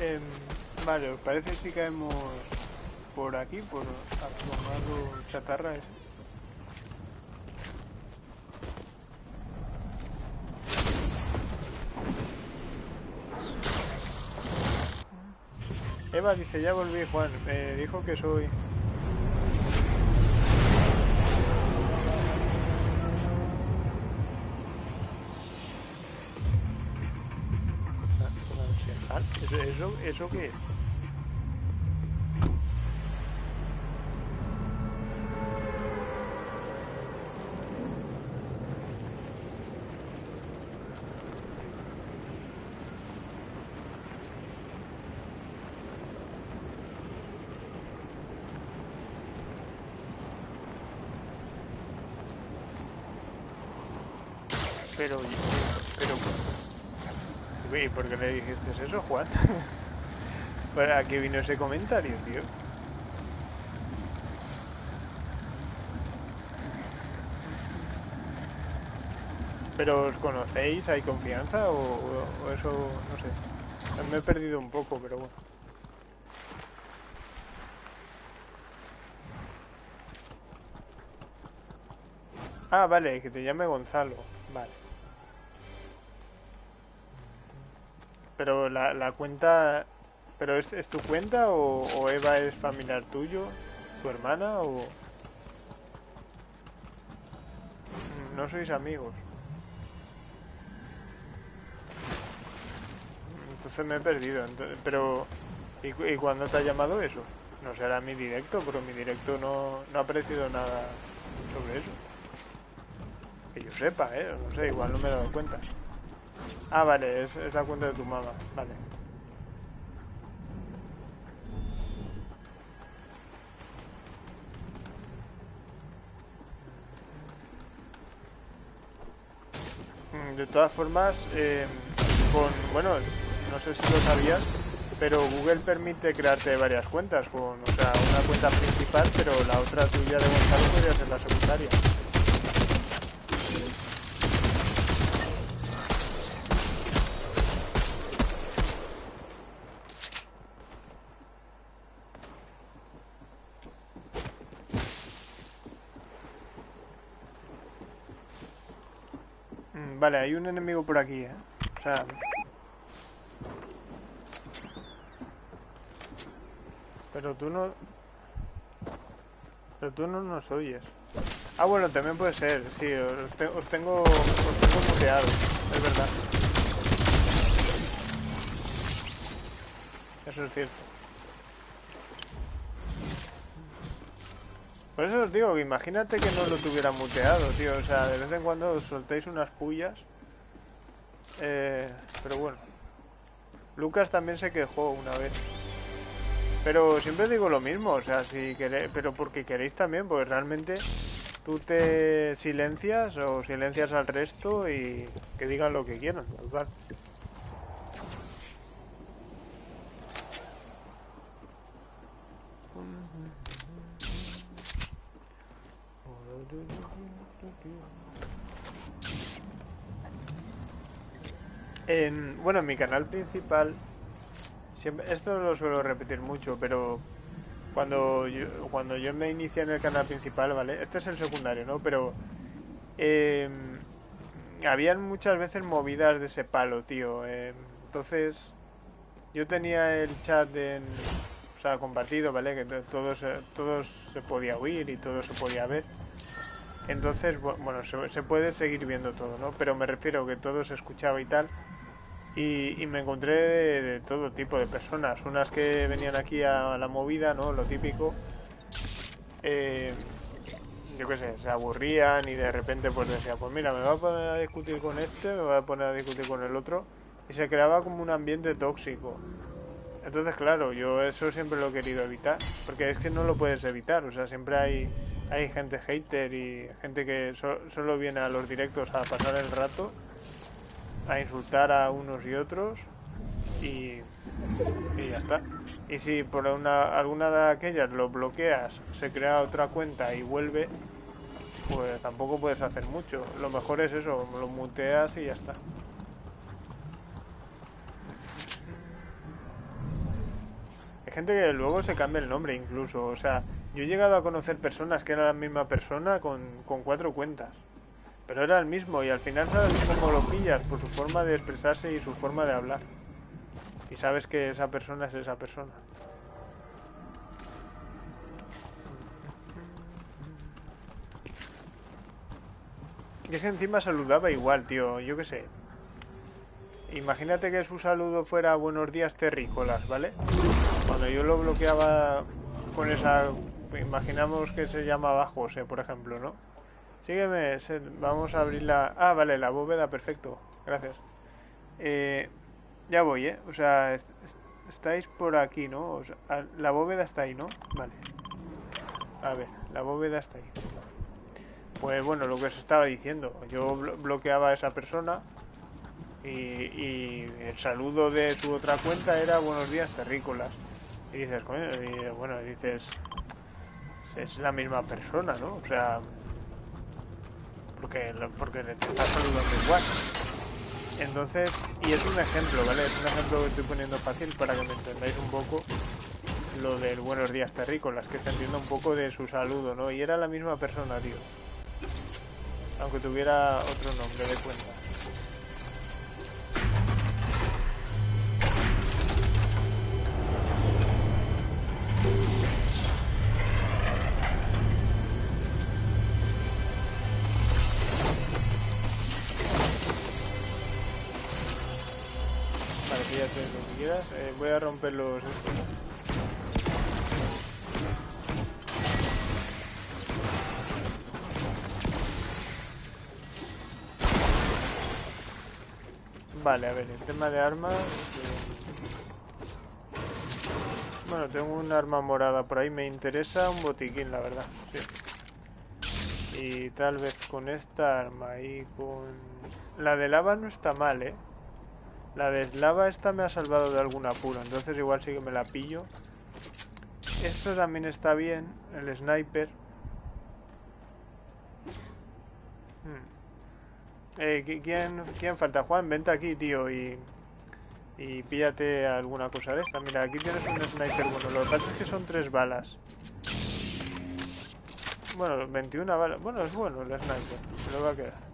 S1: Em, vale, ¿os parece si caemos por aquí, por tomar chatarra ese? Dice, ya volví Juan, me dijo que soy... ¿Eso, eso qué es? Pero, pero, ¿y por qué le dijiste eso, Juan? ¿Para qué vino ese comentario, tío? ¿Pero os conocéis? ¿Hay confianza? ¿O, o eso, no sé? Me he perdido un poco, pero bueno. Ah, vale, que te llame Gonzalo. Vale. Pero la, la cuenta... ¿Pero es, es tu cuenta o, Eva es familiar tuyo? ¿Tu hermana o...? No sois amigos. Entonces me he perdido. Entonces, pero... ¿y, ¿Y cuándo te ha llamado eso? No será mi directo, pero mi directo no, no ha aparecido nada sobre eso. Que yo sepa, ¿eh? No sé, igual no me he dado cuenta. Ah, vale, es, la cuenta de tu mamá. Vale. Mm, de todas formas, eh, con, bueno, no sé si lo sabías, pero Google permite crearte varias cuentas, con, o sea, una cuenta principal, pero la otra tuya de Gonzalo podría ser la secundaria. Vale, hay un enemigo por aquí, ¿eh? O sea... Pero tú no... Pero tú no nos oyes. Ah, bueno, también puede ser. Sí, os, te os tengo... Os tengo muteado. Es verdad. Eso es cierto. Por eso os digo imagínate que no lo tuviera muteado, tío. O sea, de vez en cuando os soltéis unas pullas. Eh, pero bueno. Lucas también se quejó una vez. Pero siempre digo lo mismo, o sea, si queréis, pero porque queréis también, porque realmente tú te silencias o silencias al resto y que digan lo que quieran, ¿verdad? En, bueno, en mi canal principal, esto lo suelo repetir mucho, pero cuando yo, cuando yo me inicié en el canal principal, ¿vale? Este es el secundario, ¿no? Pero eh, habían muchas veces movidas de ese palo, tío. Eh, entonces, yo tenía el chat en, o sea, compartido, ¿vale? Que todo se, todo se podía oír y todo se podía ver. Entonces, bueno, se, puede seguir viendo todo, ¿no? Pero me refiero que todo se escuchaba y tal. Y, y me encontré de, de, todo tipo de personas. Unas que venían aquí a la movida, ¿no? Lo típico. Eh, yo qué sé, se aburrían y de repente pues decía, pues mira, me voy a poner a discutir con este, me voy a poner a discutir con el otro. Y se creaba como un ambiente tóxico. Entonces, claro, yo eso siempre lo he querido evitar. Porque es que no lo puedes evitar. O sea, siempre hay hay gente hater y gente que solo viene a los directos a pasar el rato, a insultar a unos y otros y, y ya está. Y si por una, alguna de aquellas lo bloqueas, se crea otra cuenta y vuelve, pues tampoco puedes hacer mucho. Lo mejor es eso, lo muteas y ya está. Hay gente que luego se cambia el nombre incluso, o sea, yo he llegado a conocer personas que eran la misma persona con, con cuatro cuentas. Pero era el mismo y al final sabes cómo lo pillas por su forma de expresarse y su forma de hablar. Y sabes que esa persona es esa persona. Y es que encima saludaba igual, tío. Yo qué sé. Imagínate que su saludo fuera buenos días terrícolas, ¿vale? Cuando yo lo bloqueaba con esa... Imaginamos que se llamaba José, por ejemplo, ¿no? Sígueme, vamos a abrir la... Ah, vale, la bóveda, perfecto. Gracias. Eh, ya voy, ¿eh? O sea, estáis por aquí, ¿no? la bóveda está ahí, ¿no? Vale. A ver, la bóveda está ahí. Pues bueno, lo que os estaba diciendo. Yo bloqueaba a esa persona y, el saludo de su otra cuenta era buenos días terrícolas. Y dices, coño, y, bueno, dices, es la misma persona, ¿no? O sea, porque, porque te está saludando igual. Entonces, y es un ejemplo, ¿vale? Es un ejemplo que estoy poniendo fácil para que me entendáis un poco lo del buenos días terrícolas, que se entienda un poco de su saludo, ¿no? Y era la misma persona, tío. Aunque tuviera otro nombre de cuenta. Eh, voy a romper los... Vale, a ver, el tema de armas... Eh, bueno, tengo un arma morada por ahí, me interesa un botiquín, la verdad. Y tal vez con esta arma y con... La de lava no está mal, ¿eh? La de eslava esta me ha salvado de algún apuro, entonces igual sí que me la pillo. Esto también está bien, el sniper. Hmm. Eh, ¿quién, ¿Quién falta? Juan, vente aquí, tío, y, y píllate alguna cosa de esta. Mira, aquí tienes un sniper bueno. Lo que pasa es que son tres balas. Bueno, 21 balas. Bueno, es bueno el sniper. Se lo va a quedar.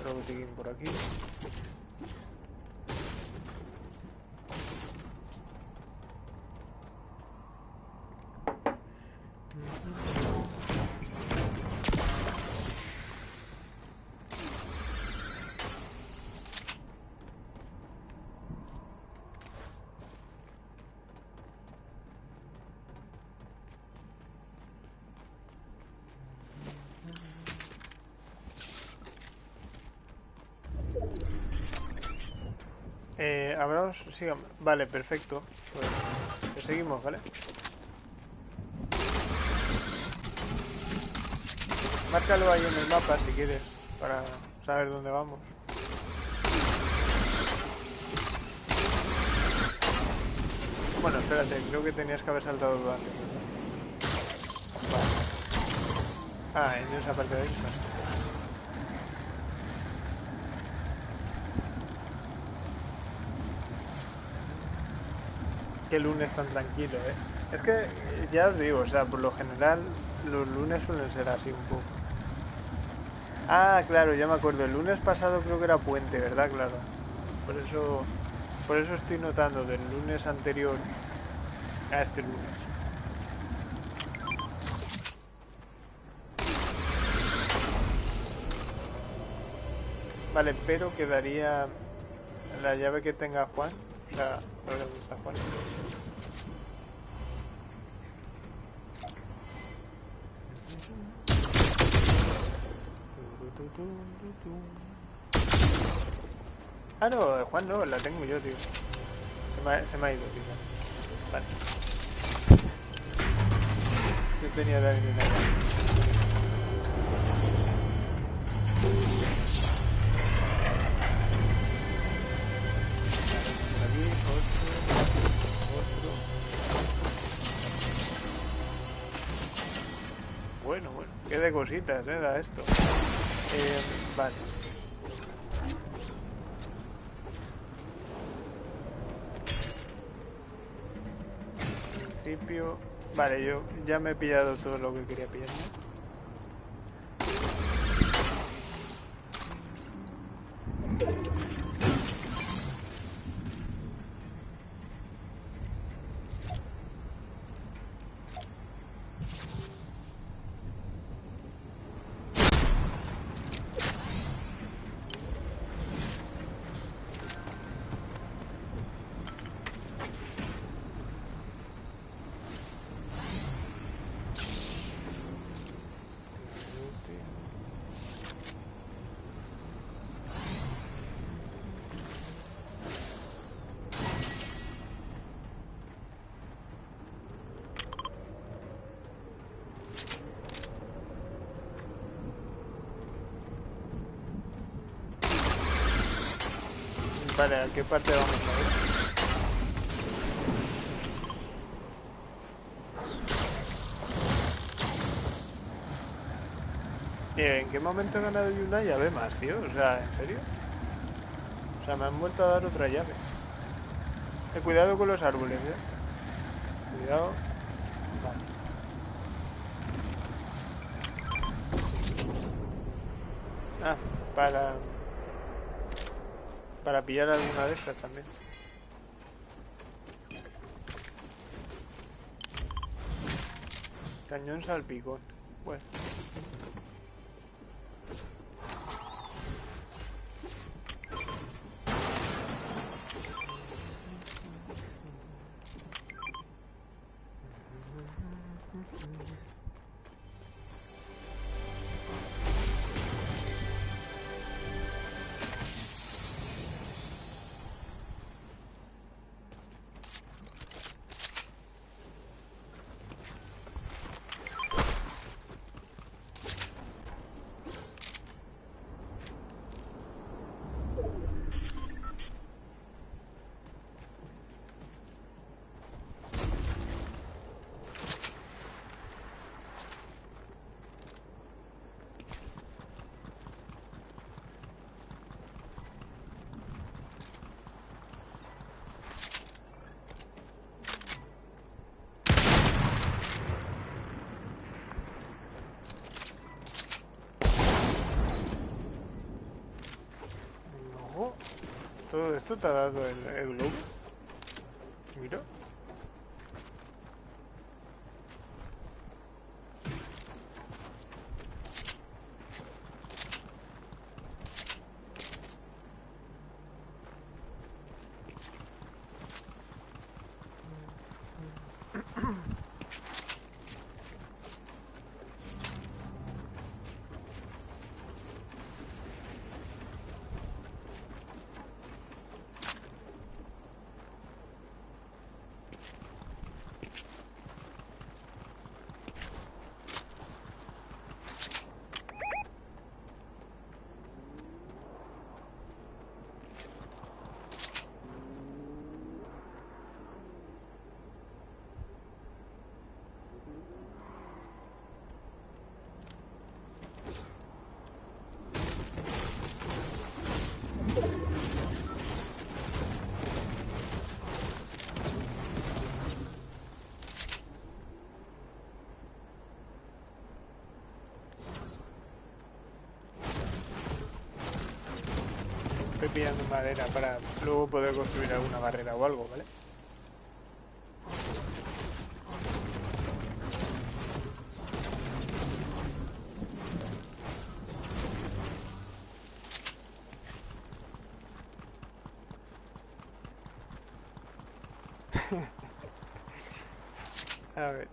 S1: Otro botiquín por aquí. Vale, perfecto. Pues seguimos, ¿vale? Márcalo ahí en el mapa si quieres, para saber dónde vamos. Bueno, espérate, creo que tenías que haber saltado antes. Ah, en esa parte de ahí qué lunes tan tranquilo, ¿eh? Es que, ya os digo, o sea, por lo general los lunes suelen ser así un poco. Ah, claro, ya me acuerdo. El lunes pasado creo que era puente, ¿verdad? Claro. Por eso, por eso estoy notando del lunes anterior a este lunes. Vale, pero quedaría la llave que tenga Juan. O sea, está Juan. Ah, no, Juan no, la tengo yo, tío. Se me ha, se me ha ido, tío. Vale. Yo tenía también una de cositas, eh, da esto. Eh, vale. Principio. Vale, yo ya me he pillado todo lo que quería pillar. ¿A qué parte vamos a ir? ¿en qué momento he ganado yo una llave más, tío? O sea, ¿en serio? O sea, me han vuelto a dar otra llave. Eh, cuidado con los árboles, eh. Cuidado. Vale. Ah, para... Para pillar alguna de estas también. Cañón salpicón. Bueno. Esto te ha dado el, el. Mira. Estoy pillando madera para luego poder construir alguna barrera o algo, ¿vale? A ver.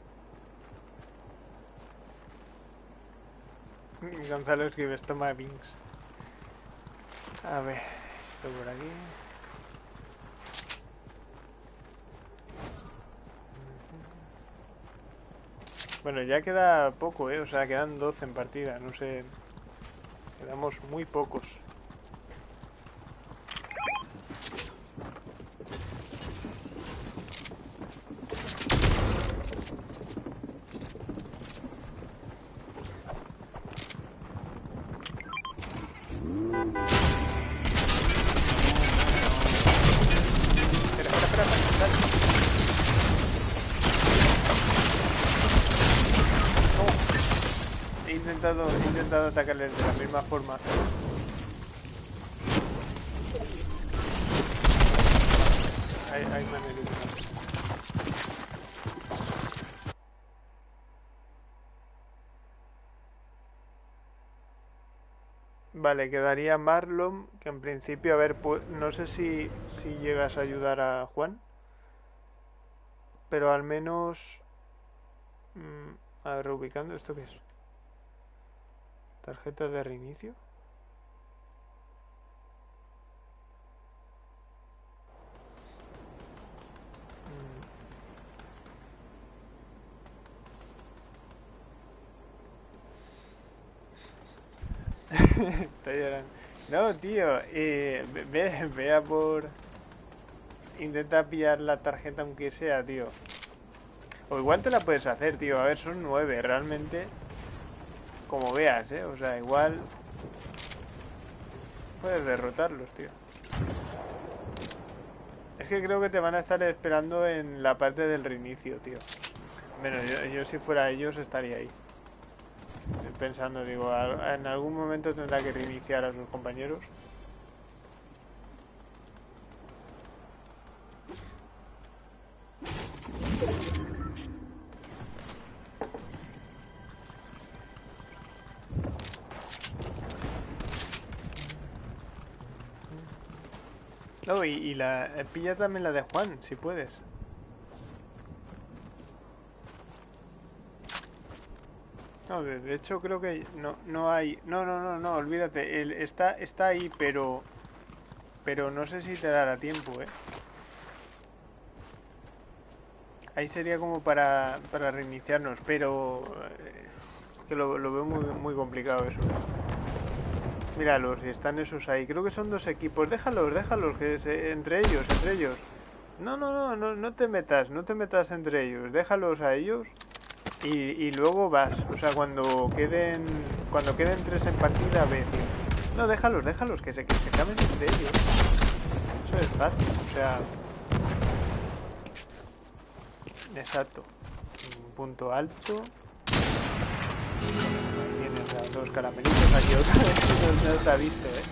S1: Gonzalo escribe, toma Binks. A ver, por aquí. Bueno, ya queda poco, ¿eh? O sea, quedan 12 en partida, no sé. Quedamos muy pocos. Atacarles de la misma forma. Vale, quedaría Marlon, que en principio, a ver, no sé si, si llegas a ayudar a Juan, pero al menos... Mm, a ver, reubicando, ¿esto qué es? Tarjeta de reinicio. Llorando. No, tío, eh, ve, vea por... Intenta pillar la tarjeta aunque sea, tío. O igual te la puedes hacer, tío. A ver, son nueve, realmente como veas, ¿eh? O sea, igual puedes derrotarlos, tío. Es que creo que te van a estar esperando en la parte del reinicio, tío. Bueno, yo, si fuera ellos estaría ahí. Pensando, digo, en algún momento tendrá que reiniciar a sus compañeros. Y, la eh, pilla también la de Juan, si puedes. No, de, hecho creo que no, no hay... No, no, no, no, olvídate. El, está, está ahí, pero... Pero no sé si te dará tiempo, ¿eh? Ahí sería como para, para reiniciarnos, pero... Eh, que lo, lo veo muy, muy complicado eso. Míralos, y están esos ahí. Creo que son dos equipos. Déjalos, déjalos, que entre ellos, entre ellos. No, no, no, no, no te metas, no te metas entre ellos. Déjalos a ellos y, luego vas. O sea, cuando queden cuando queden tres en partida, ve. No, déjalos, déjalos, que se, que se caben entre ellos. Eso es fácil, o sea... Exacto. Un punto alto dos caramelitos aquí otra vez. No, se ha visto, ¿eh?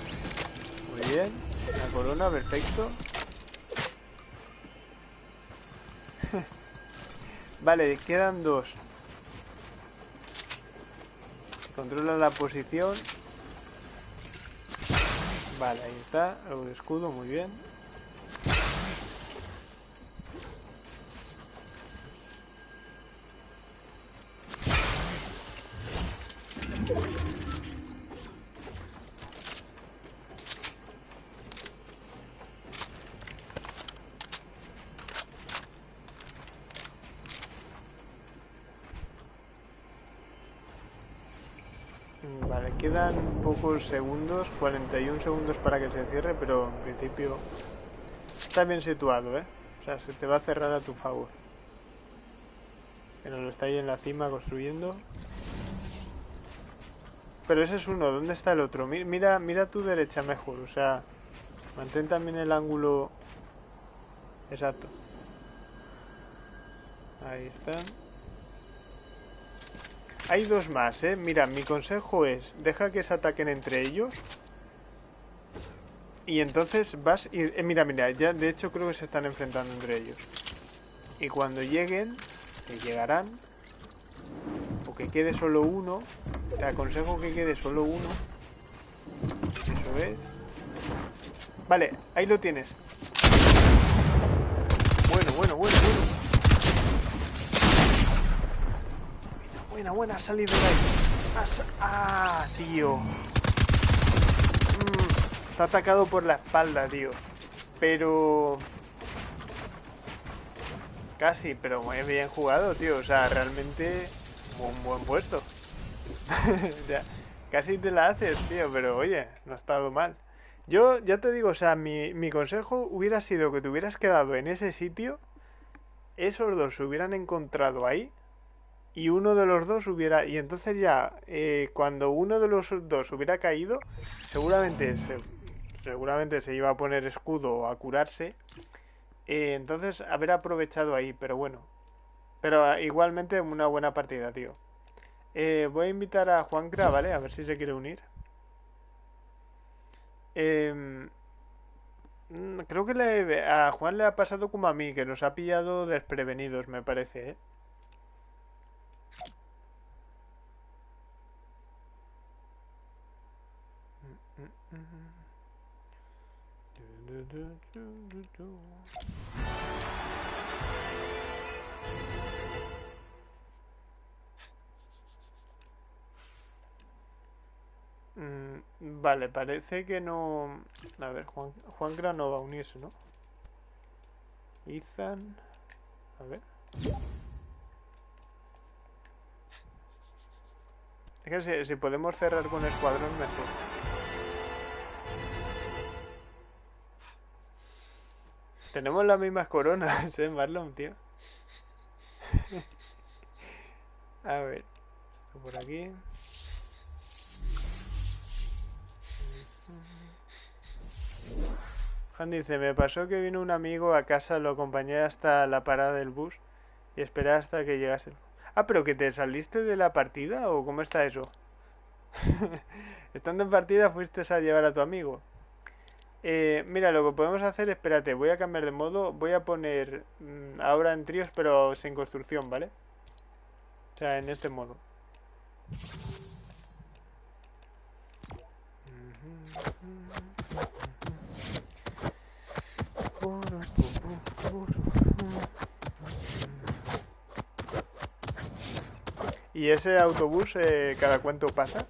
S1: Muy bien. La corona, perfecto. vale, quedan dos. Controla la posición. Vale, ahí está. El escudo, muy bien. Quedan pocos segundos, 41 segundos para que se cierre, pero en principio está bien situado, ¿eh? O sea, se te va a cerrar a tu favor. Pero lo está ahí en la cima construyendo. Pero ese es uno, ¿dónde está el otro? Mira, mira tu derecha mejor, o sea, mantén también el ángulo exacto. Ahí están. Hay dos más, ¿eh? Mira, mi consejo es, deja que se ataquen entre ellos. Y entonces vas y... Eh, mira, mira, ya de hecho creo que se están enfrentando entre ellos. Y cuando lleguen, que llegarán, o que quede solo uno, te aconsejo que quede solo uno. Eso es. Vale, ahí lo tienes. Bueno, bueno, bueno, bueno. Buena, buena, salida de ahí. Ah, tío. Mm, está atacado por la espalda, tío. Pero... Casi, pero muy bien jugado, tío. O sea, realmente un buen puesto. ya, casi te la haces, tío, pero oye, no ha estado mal. Yo ya te digo, o sea, mi, mi consejo hubiera sido que te hubieras quedado en ese sitio, esos dos se hubieran encontrado ahí y uno de los dos hubiera... Y entonces ya, eh, cuando uno de los dos hubiera caído, seguramente se, seguramente se iba a poner escudo a curarse. Eh, entonces, haber aprovechado ahí, pero bueno. Pero ah, igualmente una buena partida, tío. Eh, voy a invitar a Juancra, ¿vale? A ver si se quiere unir. Em, mm, creo que le, a Juan le ha pasado como a mí, que nos ha pillado desprevenidos, me parece, ¿eh? Mm, vale, parece que no... A ver, Juan, Juan no va a unirse, ¿no? Ethan... A ver... Es que si, si podemos cerrar con escuadrón mejor. Tenemos las mismas coronas, ¿eh, Marlon, tío? A ver, por aquí. Juan dice, me pasó que vino un amigo a casa, lo acompañé hasta la parada del bus y esperé hasta que llegase. Ah, pero que te saliste de la partida o cómo está eso? Estando en partida fuiste a llevar a tu amigo. Eh, mira, lo que podemos hacer, espérate, voy a cambiar de modo, voy a poner mm, ahora en tríos pero sin construcción, ¿vale? O sea, en este modo. ¿Y ese autobús eh, cada cuánto pasa?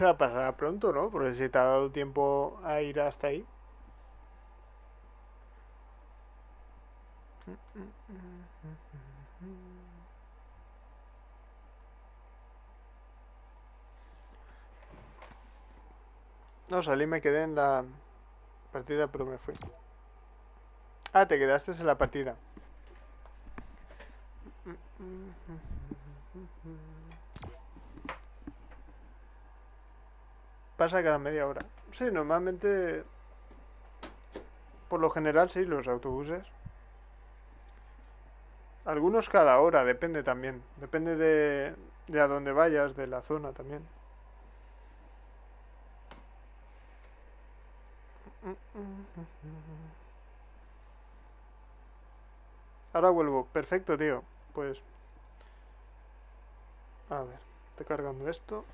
S1: O sea, pasará pronto, ¿no? Porque si te ha dado tiempo a ir hasta ahí. No, salí, me quedé en la partida, pero me fui. Ah, te quedaste en la partida. Pasa cada media hora. Sí, normalmente... Por lo general, sí, los autobuses. Algunos cada hora, depende también. Depende de, de a dónde vayas, de la zona también. Ahora vuelvo. Perfecto, tío. Pues... A ver, estoy cargando esto.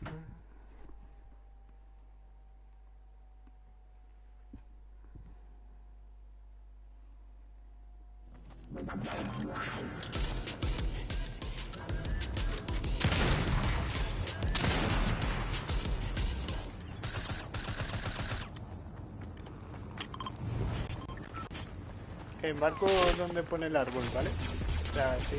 S1: Mm-hmm. El marco donde pone el árbol, ¿vale? O sea, sí.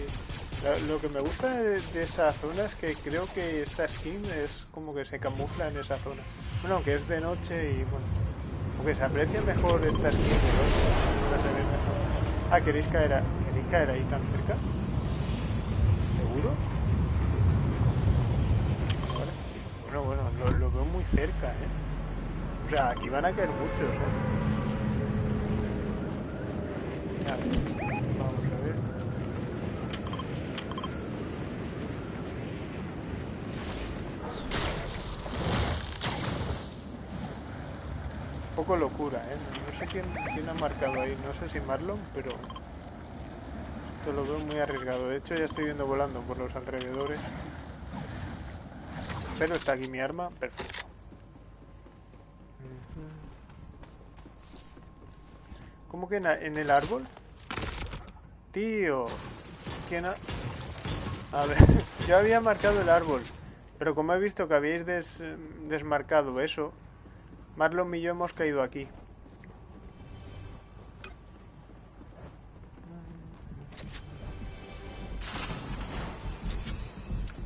S1: Lo, que me gusta de, esa zona es que creo que esta skin es como que se camufla en esa zona. Bueno, aunque es de noche y bueno, aunque se aprecia mejor esta skin de noche, se ve mejor. Ah, ¿queréis caer, ¿queréis caer ahí tan cerca? ¿Seguro? Bueno, bueno, lo, veo muy cerca, ¿eh? O sea, aquí van a caer muchos, ¿eh? poco locura, ¿eh? Sé quién, quién ha marcado ahí, no sé si Marlon, pero esto lo veo muy arriesgado. De hecho ya estoy viendo volando por los alrededores. Pero está aquí mi arma, perfecto. ¿Cómo que en el árbol? Tío. ¿Quién ha...? A ver, yo había marcado el árbol. Pero como he visto que habéis desmarcado eso, Marlon y yo hemos caído aquí.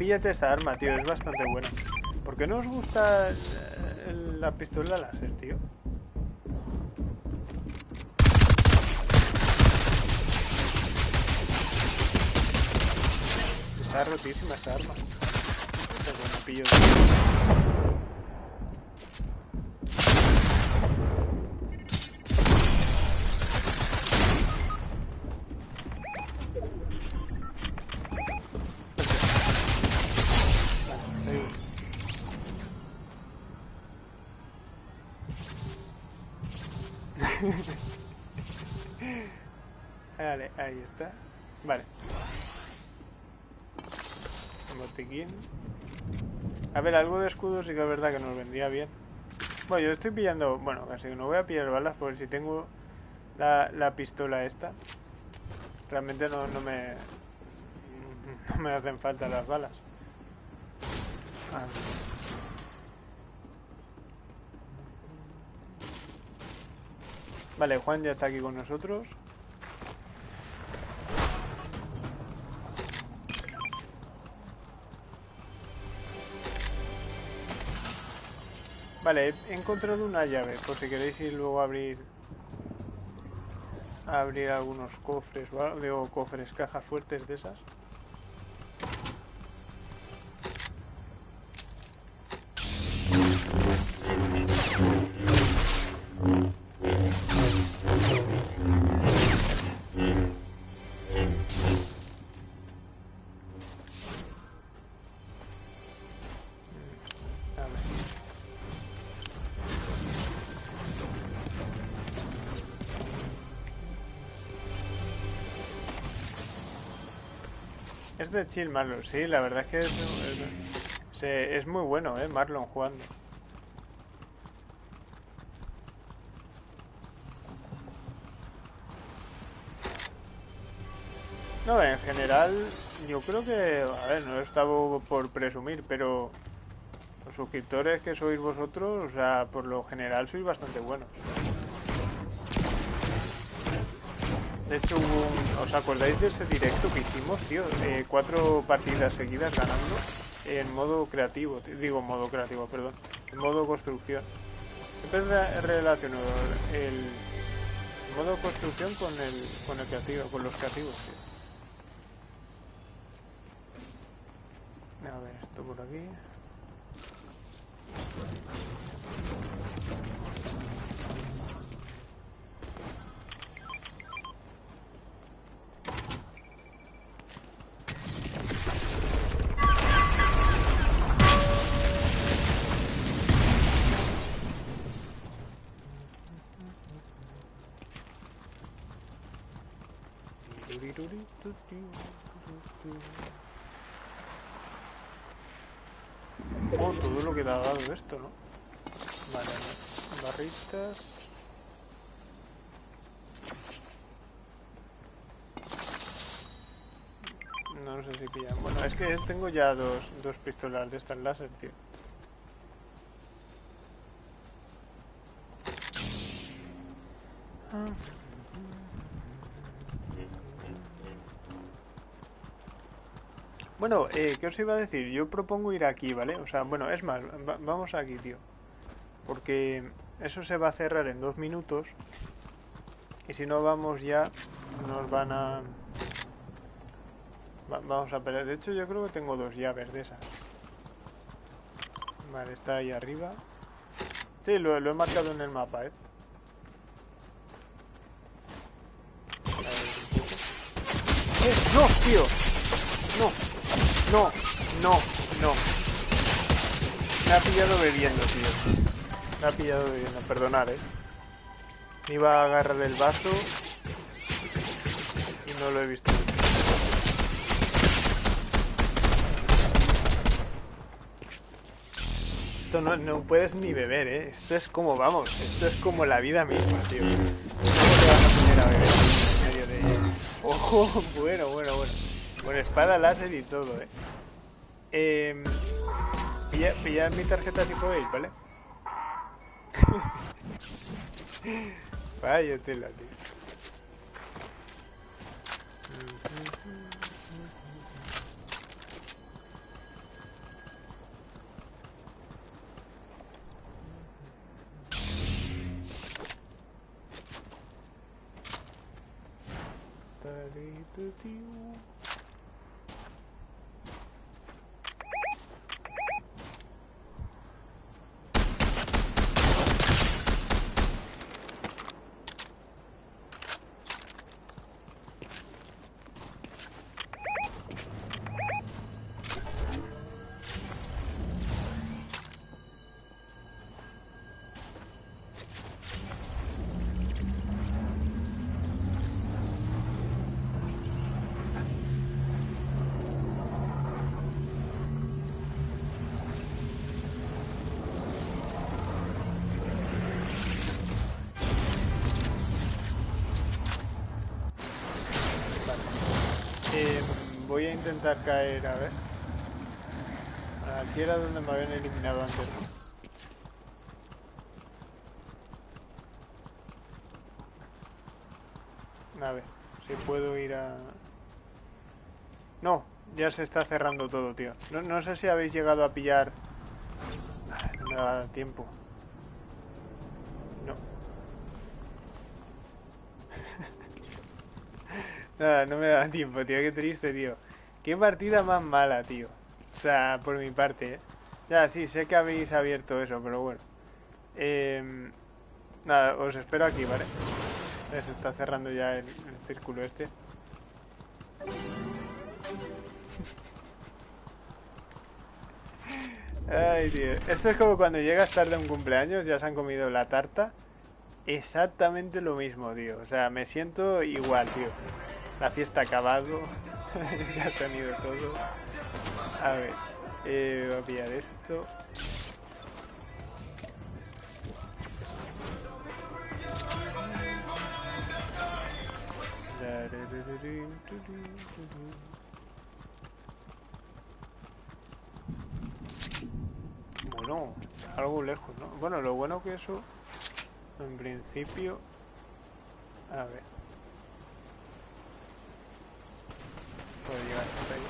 S1: Píllate esta arma, tío, es bastante buena. ¿Por qué no os gusta la pistola láser, tío? Está rotísima esta arma. Este bueno, pillo. vale, ahí está. Vale. Botiquín. A ver, algo de escudo sí que es verdad que nos vendría bien. Bueno, yo estoy pillando... Bueno, casi no voy a pillar balas por si tengo la, la pistola esta. Realmente no, no me... No me hacen falta las balas. Vale, Juan ya está aquí con nosotros. Vale, he encontrado una llave, por si queréis ir luego a abrir abrir algunos cofres o algo, cofres, cajas fuertes de esas. Es de chill Marlon, sí, la verdad es que es, muy bueno, eh, Marlon jugando. No, en general, yo creo que, a ver, no estaba por presumir, pero los suscriptores que sois vosotros, o sea, por lo general sois bastante buenos. De hecho, ¿os acordáis de ese directo que hicimos, tío? Cuatro partidas seguidas ganando en modo creativo, digo modo creativo, perdón, en modo construcción. Siempre relaciono el modo construcción con el, con creativo, con los creativos, tío. A ver, esto por aquí. Oh, todo lo que te ha dado esto, ¿no? Vale, barritas. No, sé si pillan. Bueno, es que tengo ya dos, dos pistolas de estas láser, tío. Bueno, eh, ¿qué os iba a decir? Yo propongo ir aquí, ¿vale? O sea, bueno, es más, vamos aquí, tío. Porque eso se va a cerrar en dos minutos. Y si no vamos ya, nos van a... vamos a pelear. De hecho, yo creo que tengo dos llaves de esas. Vale, está ahí arriba. Sí, lo, lo he marcado en el mapa, ¿eh? ¡Eh! ¡No, tío! ¡No! No, no, no. Me ha pillado bebiendo, tío. Me ha pillado bebiendo, perdonar, eh. Me iba a agarrar el vaso y no lo he visto. esto no, no puedes ni beber, ¿eh? Esto es como, vamos, esto es como la vida misma, tío. ¿Cómo te vas a poner a beber en medio de... Ojo, bueno, bueno, bueno. Con espada láser y todo, ¿eh? Eh... Pilla, pillad mi tarjeta si podéis, ¿vale? Vaya tela, tío. Eh, voy a intentar caer, a ver. Aquí era donde me habían eliminado antes. A ver, si puedo ir a... No, ya se está cerrando todo, tío. No, no sé si habéis llegado a pillar... Ay, no me da tiempo. No. Nada, no me da tiempo, tío. Qué triste, tío. Qué partida más mala, tío. O sea, por mi parte, ¿eh? Ya, sí, sé que habéis abierto eso, pero bueno. Eh, nada, os espero aquí, ¿vale? Se está cerrando ya el, el círculo este. Ay, tío. Esto es como cuando llegas tarde a un cumpleaños, ya se han comido la tarta. Exactamente lo mismo, tío. O sea, me siento igual, tío. La fiesta ha acabado. ya se han ido todos. A ver. Eh, voy a pillar esto. Bueno, algo lejos, ¿no? Bueno, lo bueno que eso, en principio... A ver. Puedo llegar hasta ahí.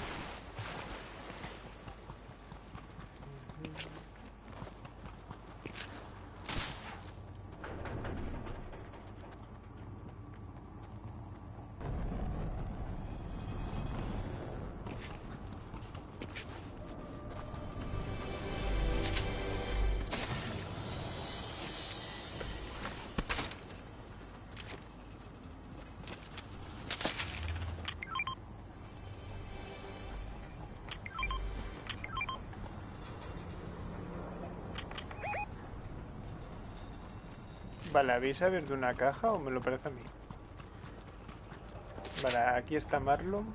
S1: Vale, ¿habéis abierto una caja o me lo parece a mí? Vale, aquí está Marlon.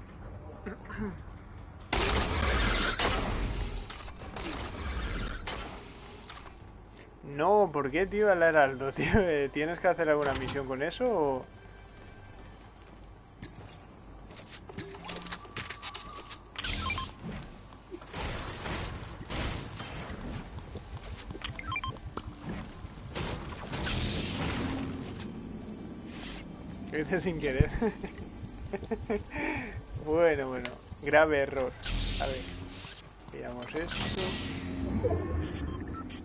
S1: No, ¿por qué, tío, al heraldo, tío? ¿Tienes que hacer alguna misión con eso o...? sin querer. bueno, bueno. Grave error. A ver. Veamos esto.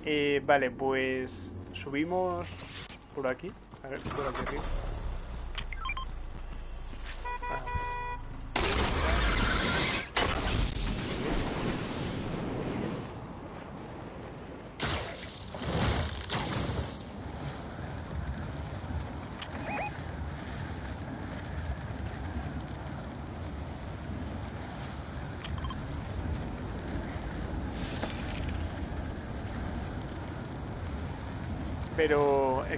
S1: Eh, vale, pues subimos por aquí. A ver, por aquí.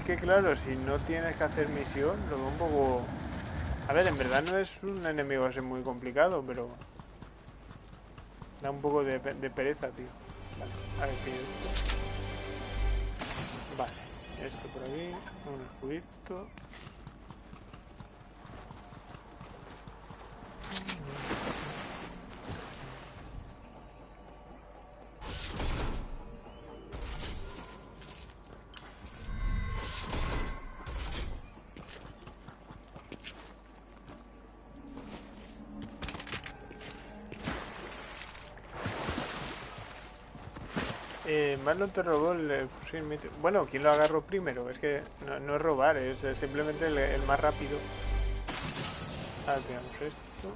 S1: que claro, si no tienes que hacer misión, lo veo un poco... A ver, en verdad no es un enemigo así muy complicado, pero... Da un poco de, pereza, tío. Vale, a ver qué esto. Vale, esto por aquí, un escudito... Eh, Marlon te robó el fusil Bueno, ¿quién lo agarró primero? Es que no, es robar, es, simplemente el, más rápido. Ah, veamos esto.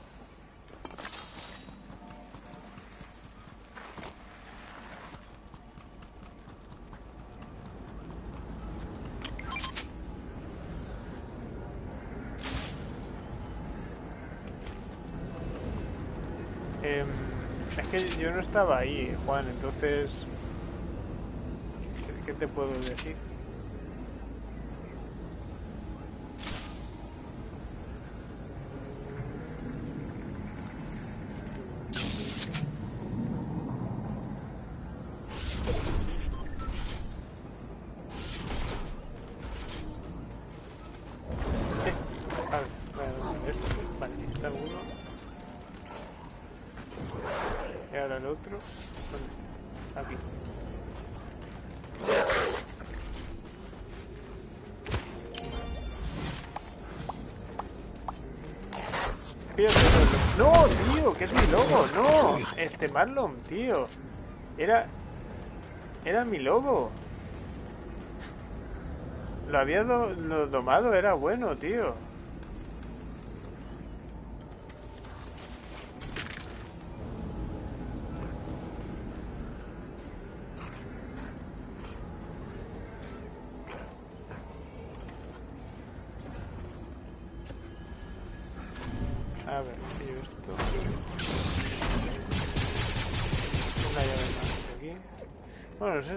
S1: Em, es que yo no estaba ahí, Juan, entonces ¿Qué te puedo decir? Este Marlon, tío. Era... Era mi lobo. Lo había lo domado, era bueno, tío.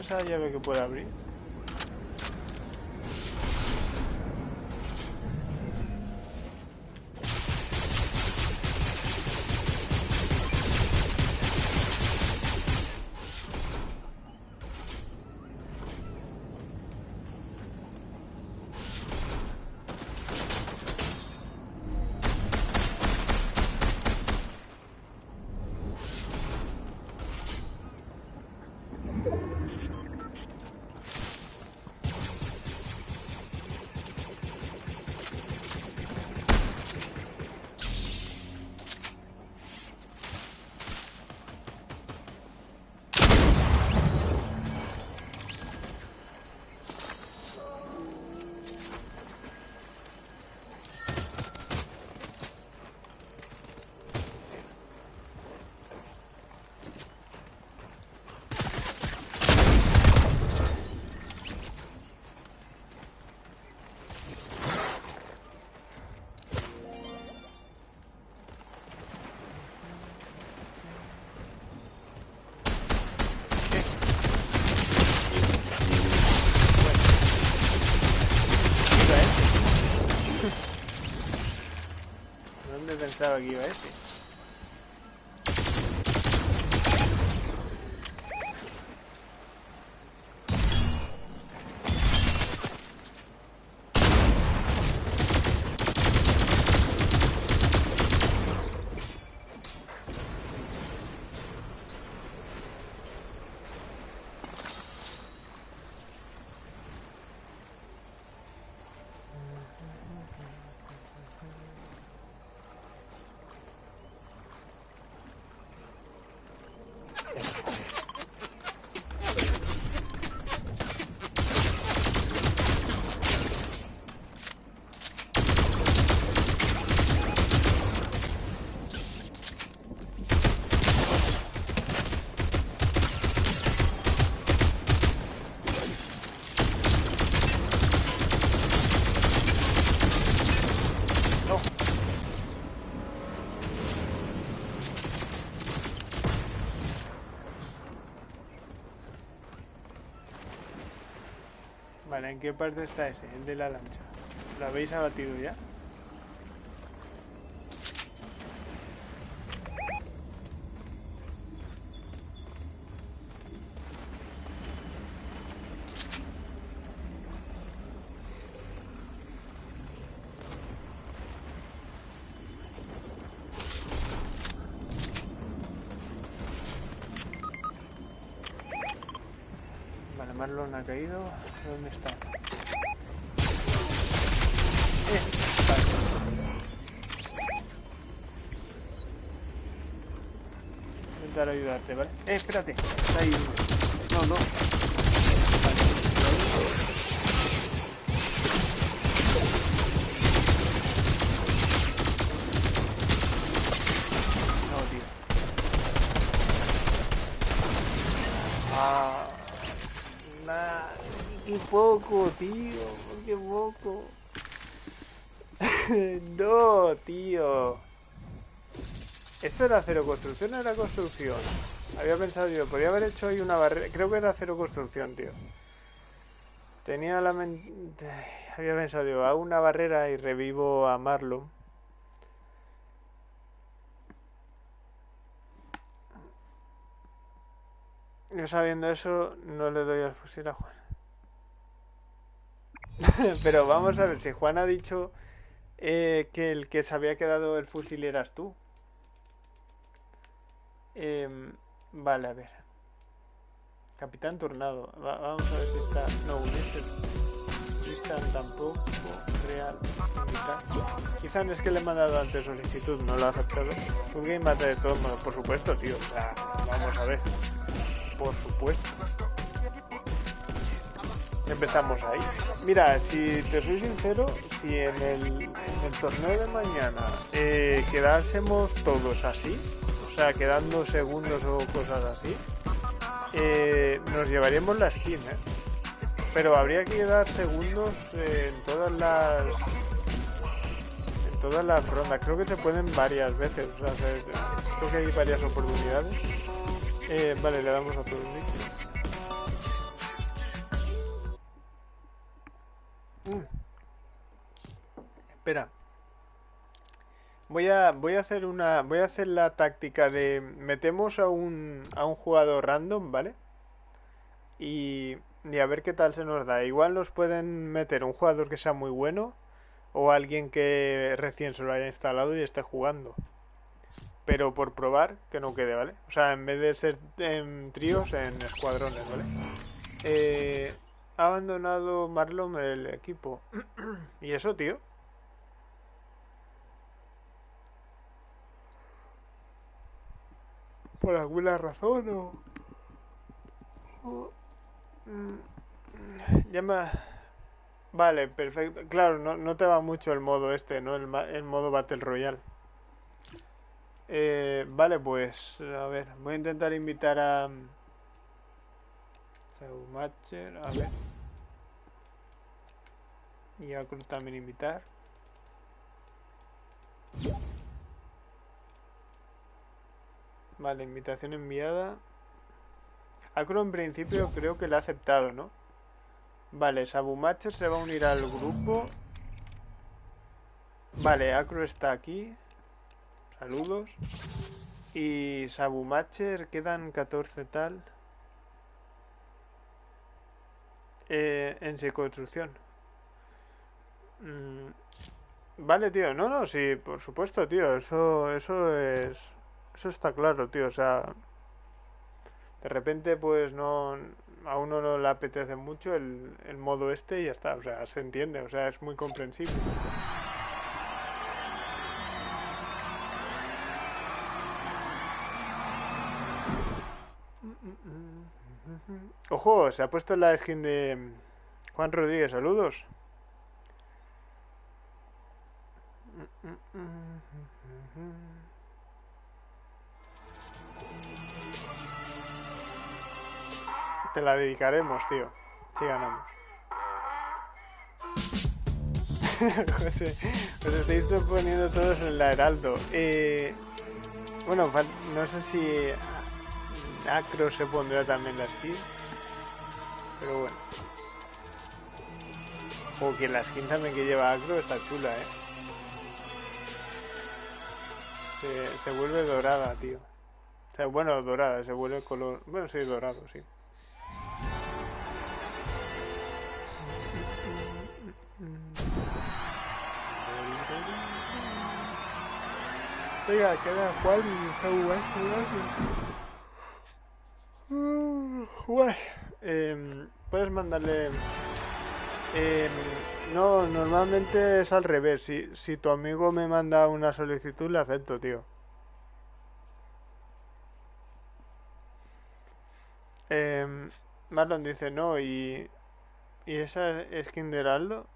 S1: Esa llave que puede abrir. Pensaba que iba Vale, ¿en qué parte está ese? El de la lancha. ¿Lo habéis abatido ya? Vale, Marlon ha caído. ¿Dónde está? Eh, vale. Intentar ayudarte, ¿vale? Eh, espérate. Está ahí. No, no. Poco, tío, qué poco. no, tío. ¿Esto era cero construcción era construcción? Había pensado yo, podría haber hecho ahí una barrera. Creo que era cero construcción, tío. Tenía la mente... Había pensado yo, hago una barrera y revivo a Marlon. Yo sabiendo eso, no le doy al fusil a Juan. Pero vamos a ver, si Juan ha dicho eh, que el que se había quedado el fusil eras tú. Em, vale, a ver. Capitán Tornado. Va- vamos a ver si está... No, Ulises. Tristan tampoco. Real. Quizás es que le he mandado antes solicitud, no lo ha aceptado. Un game mata de todos modos, por supuesto, tío. O sea, vamos a ver. Por supuesto. Empezamos ahí. Mira, si te soy sincero, si en el, torneo de mañana eh, quedásemos todos así, o sea, quedando segundos o cosas así, eh, nos llevaríamos la skin, ¿eh? Pero habría que quedar segundos eh, en todas las en todas las rondas. Creo que se pueden varias veces, creo que hay varias oportunidades. Vale, le damos a todo el Espera. Voy a, voy a hacer una. Voy a hacer la táctica de. Metemos a un, a un jugador random, ¿vale? Y, y a ver qué tal se nos da. Igual nos pueden meter un jugador que sea muy bueno. O alguien que recién se lo haya instalado y esté jugando. Pero por probar, que no quede, ¿vale? O sea, en vez de ser en tríos, en escuadrones, ¿vale? Eh, ha abandonado Marlon el equipo. ¿Y eso, tío? ¿Por alguna razón o...? o- mm, Ya me... Vale, perfecto. Claro, no, no te va mucho el modo este, ¿no? El, el modo Battle Royale. Eh, vale, pues... A ver, voy a intentar invitar a... Matcher, a ver. Y a también invitar. Vale, invitación enviada. Acro en principio creo que la ha aceptado, ¿no? Vale, Sabumacher se va a unir al grupo. Vale, Acro está aquí. Saludos. Y Sabumacher quedan 14 tal. Eh, en construcción. Mm, Vale, tío. No, no, sí, por supuesto, tío. Eso, eso es... Eso está claro, tío. O sea, de repente, pues no... A uno no le apetece mucho el, el modo este y ya está. O sea, se entiende. O sea, es muy comprensible. Ojo, se ha puesto la skin de Juan Rodríguez. Saludos. Te la dedicaremos, tío. Si ganamos. José, os estáis poniendo todos en la Heraldo. Eh, bueno, no sé si Acro se pondrá también la skin. Pero bueno. O que la skin también que lleva Acro está chula, eh. Se, vuelve dorada, tío. O sea, bueno, dorada, se vuelve color. Bueno, sí, dorado, sí. Oiga, queda Juan y está guay, Eh, puedes mandarle... Em, no, normalmente es al revés. Si, si tu amigo me manda una solicitud, le acepto, tío. Eh, Marlon dice, no, y... ¿Y esa skin de Heraldo?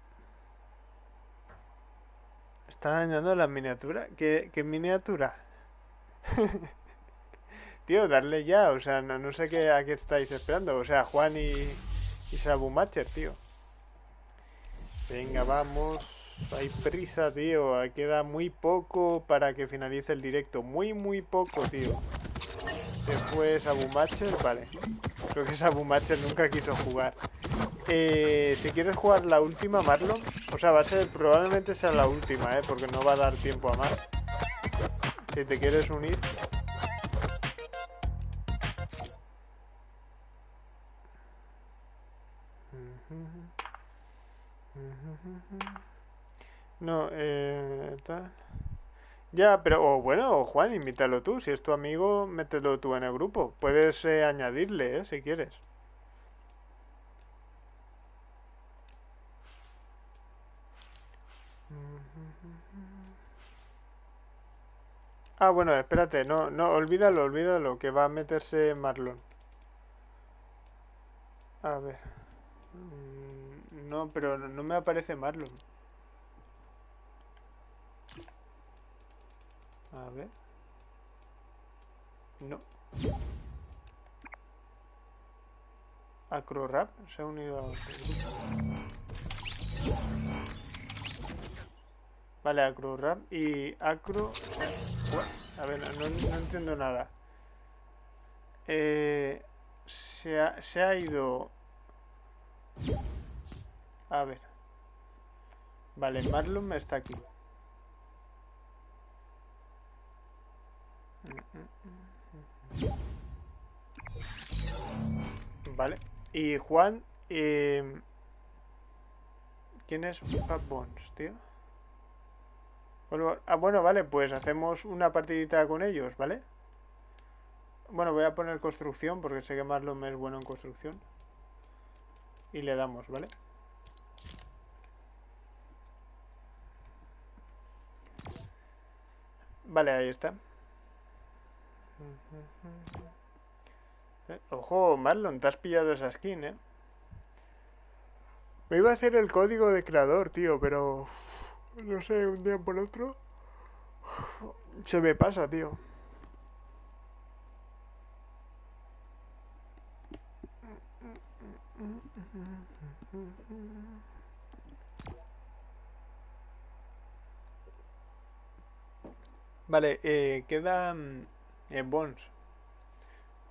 S1: ¿Está dañando la miniatura? ¿Qué, qué miniatura? Tío, darle ya, o sea, no, sé qué, a qué estáis esperando. O sea, Juan y, y Sabumacher, tío. Venga, vamos. Hay prisa, tío. Queda muy poco para que finalice el directo. Muy, muy poco, tío. Después Sabumacher, vale. Creo que Sabumacher nunca quiso jugar. Eh, si quieres jugar la última, Marlon, o sea, va a ser, probablemente sea la última, ¿eh? Porque no va a dar tiempo a más. Si te quieres unir. No, eh... Tal. Ya, pero bueno, Juan, invítalo tú. Si es tu amigo, mételo tú en el grupo. Puedes eh, añadirle, ¿eh? Si quieres. Ah, bueno, espérate, no, no, olvídalo, olvídalo, que va a meterse Marlon. A ver. No, pero no me aparece Marlon. A ver. No. Acrorap se ha unido a Vale, Acro Rap y Acro... A ver, no, entiendo nada. Eh, se, ha, se ha ido... A ver. Vale, Marlon está aquí. Vale. Y Juan... Eh, ¿Quién es Fat tío? ah, bueno, vale, pues hacemos una partidita con ellos, ¿vale? Bueno, voy a poner construcción porque sé que Marlon es bueno en construcción. Y le damos. Vale, ahí está. Eh, ojo, Marlon, te has pillado esa skin, ¿eh? Me iba a hacer el código de creador, tío, pero no sé, un día por otro, se me pasa, tío. Vale, eh, quedan eh, bones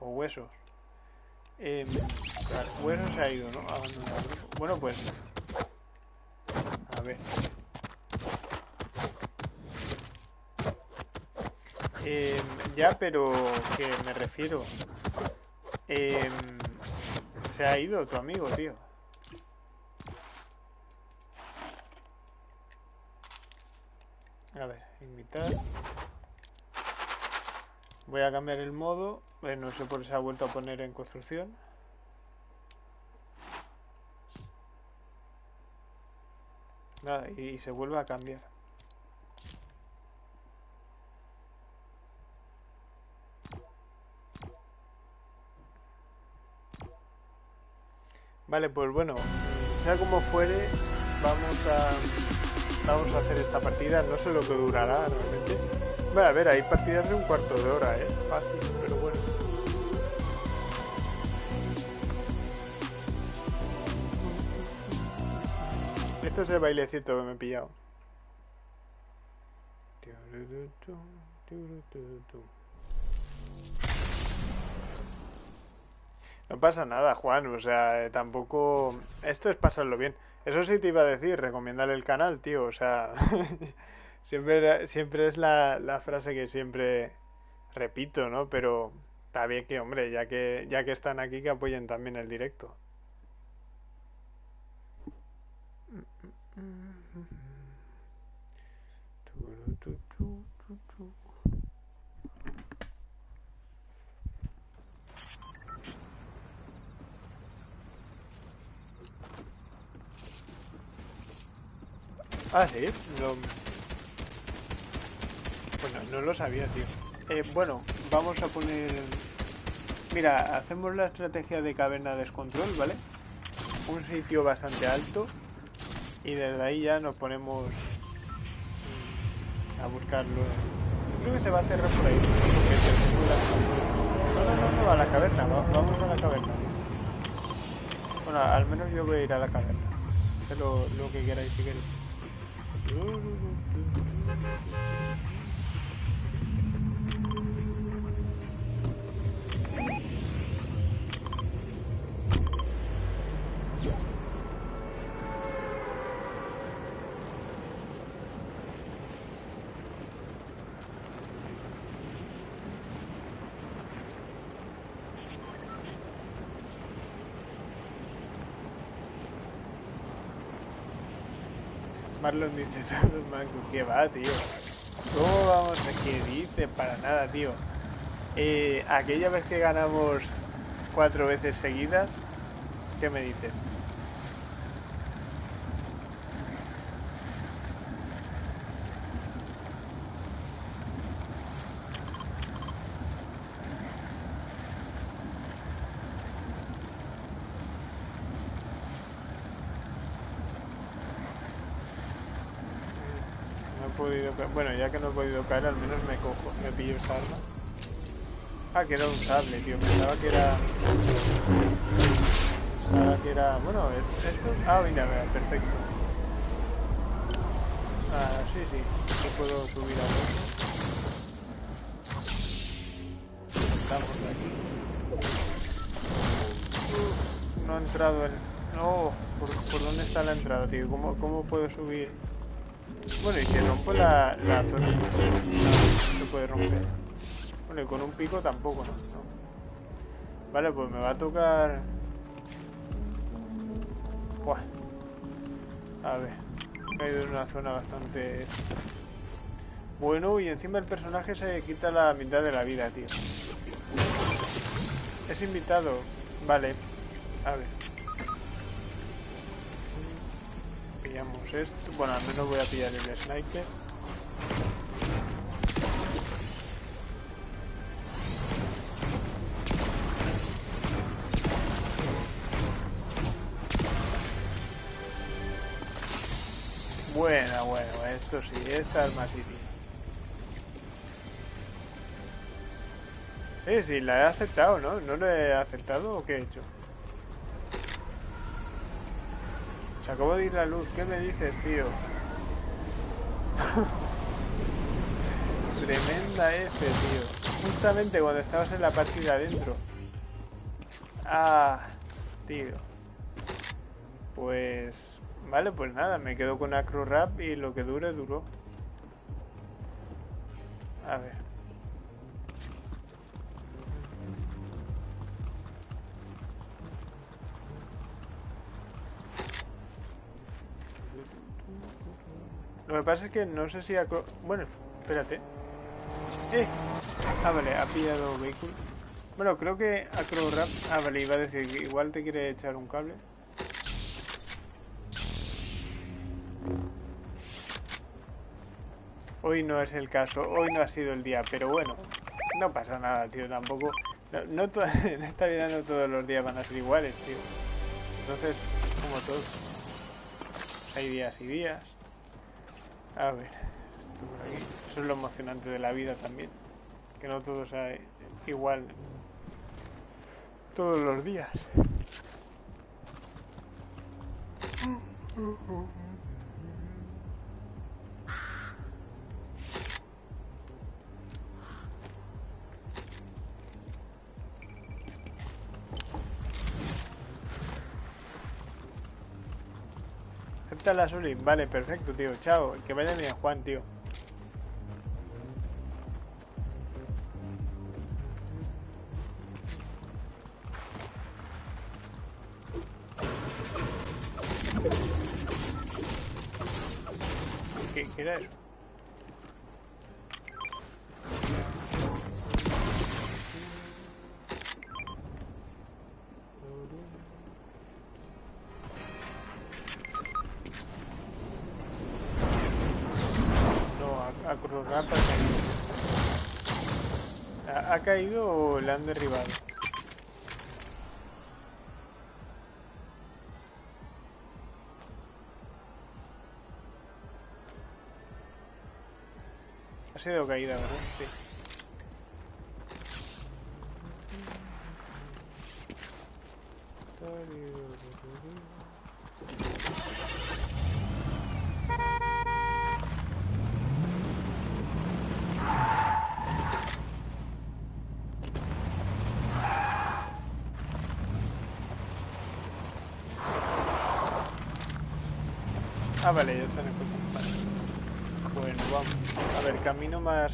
S1: o huesos. Eh, huesos se ha ido, ¿no? Bueno, pues... A ver. Eh, ya, pero que me refiero. Eh, se ha ido tu amigo, tío. A ver, invitar. Voy a cambiar el modo. Eh, no sé por qué se ha vuelto a poner en construcción. Nada, y se vuelve a cambiar. Vale, pues bueno, sea como fuere, vamos a vamos a hacer esta partida. No sé lo que durará realmente. Bueno, a ver, hay partidas de un cuarto de hora, ¿eh? Fácil, pero bueno. Este es el bailecito que me he pillado. No pasa nada, Juan, o sea, tampoco... Esto es pasarlo bien. Eso sí te iba a decir, recomiéndale el canal, tío, o sea... siempre, siempre es la, la frase que siempre repito, ¿no? Pero está bien que, hombre, ya que, ya que están aquí, que apoyen también el directo. Ah, sí, no... Bueno, no lo sabía, tío. Eh, bueno, vamos a poner... Mira, hacemos la estrategia de caverna descontrol, ¿vale? Un sitio bastante alto. Y desde ahí ya nos ponemos a buscarlo. Creo que se va a cerrar por ahí. No, a la caverna. Vamos a la caverna. Bueno, al menos yo voy a ir a la caverna. Lo, lo que queráis si queréis. Ooh. Marlon dice manco, ¿qué va, tío? ¿Cómo vamos a qué dice? Para nada, tío. Eh, aquella vez que ganamos cuatro veces seguidas, ¿qué me dices? Bueno, ya que no he podido caer, al menos me cojo, me pillo esa arma. Ah, que era un sable, tío. Pensaba que era... Pensaba que era... Bueno, esto... Ah, mira, mira, perfecto. Ah, sí, sí. Yo puedo subir a otro. Estamos aquí. no ha entrado el... No, ¿por, ¿por, dónde está la entrada, tío? ¿Cómo, cómo puedo subir...? Bueno, y que rompo la, la zona. No, no se puede romper. Bueno, con un pico tampoco, ¿no? Vale, pues me va a tocar... Buah. A ver. He caído en una zona bastante... Bueno, y encima el personaje se quita la mitad de la vida, tío. Es invitado. Vale. A ver. Esto. Bueno, al menos voy a pillar el sniper. Bueno, bueno, esto sí, esta arma sí Eh, sí, la he aceptado, ¿no? ¿No la he aceptado o qué he hecho? Se acabó de ir la luz. ¿Qué me dices, tío? Tremenda F, tío. Justamente cuando estabas en la partida adentro. Ah, tío. Pues... Vale, pues nada, me quedo con Acro Rap y lo que dure, duró. A ver. Lo que pasa es que no sé si... Bueno, espérate. ¡Eh! Ah, vale, ha pillado vehículo. Bueno, creo que Acrorap... Ah, vale, iba a decir que igual te quiere echar un cable. Hoy no es el caso, hoy no ha sido el día, pero bueno, no pasa nada, tío, tampoco... No, en esta vida no todos los días van a ser iguales, tío. Entonces, como todos, hay días y días. A ver, Eso es lo emocionante de la vida también. Que no todo sea igual todos los días. Soli. Vale, perfecto, tío. Chao. Que vaya bien, Juan, tío. ¿Qué, qué era eso? Caído o le han derribado? Ha sido caída, ¿verdad? Sí. Ah, vale, ya están en. Bueno, vamos. A ver, camino más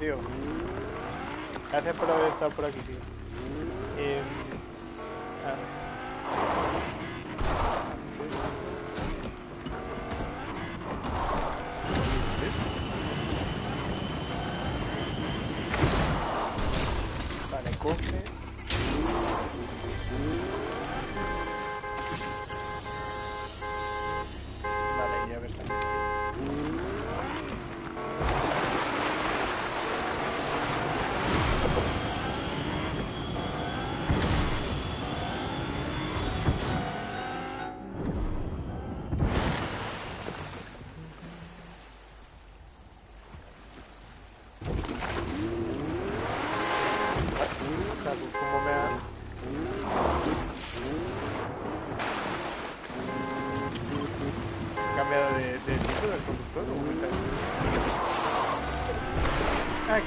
S1: tío. Gracias por haber estado por aquí,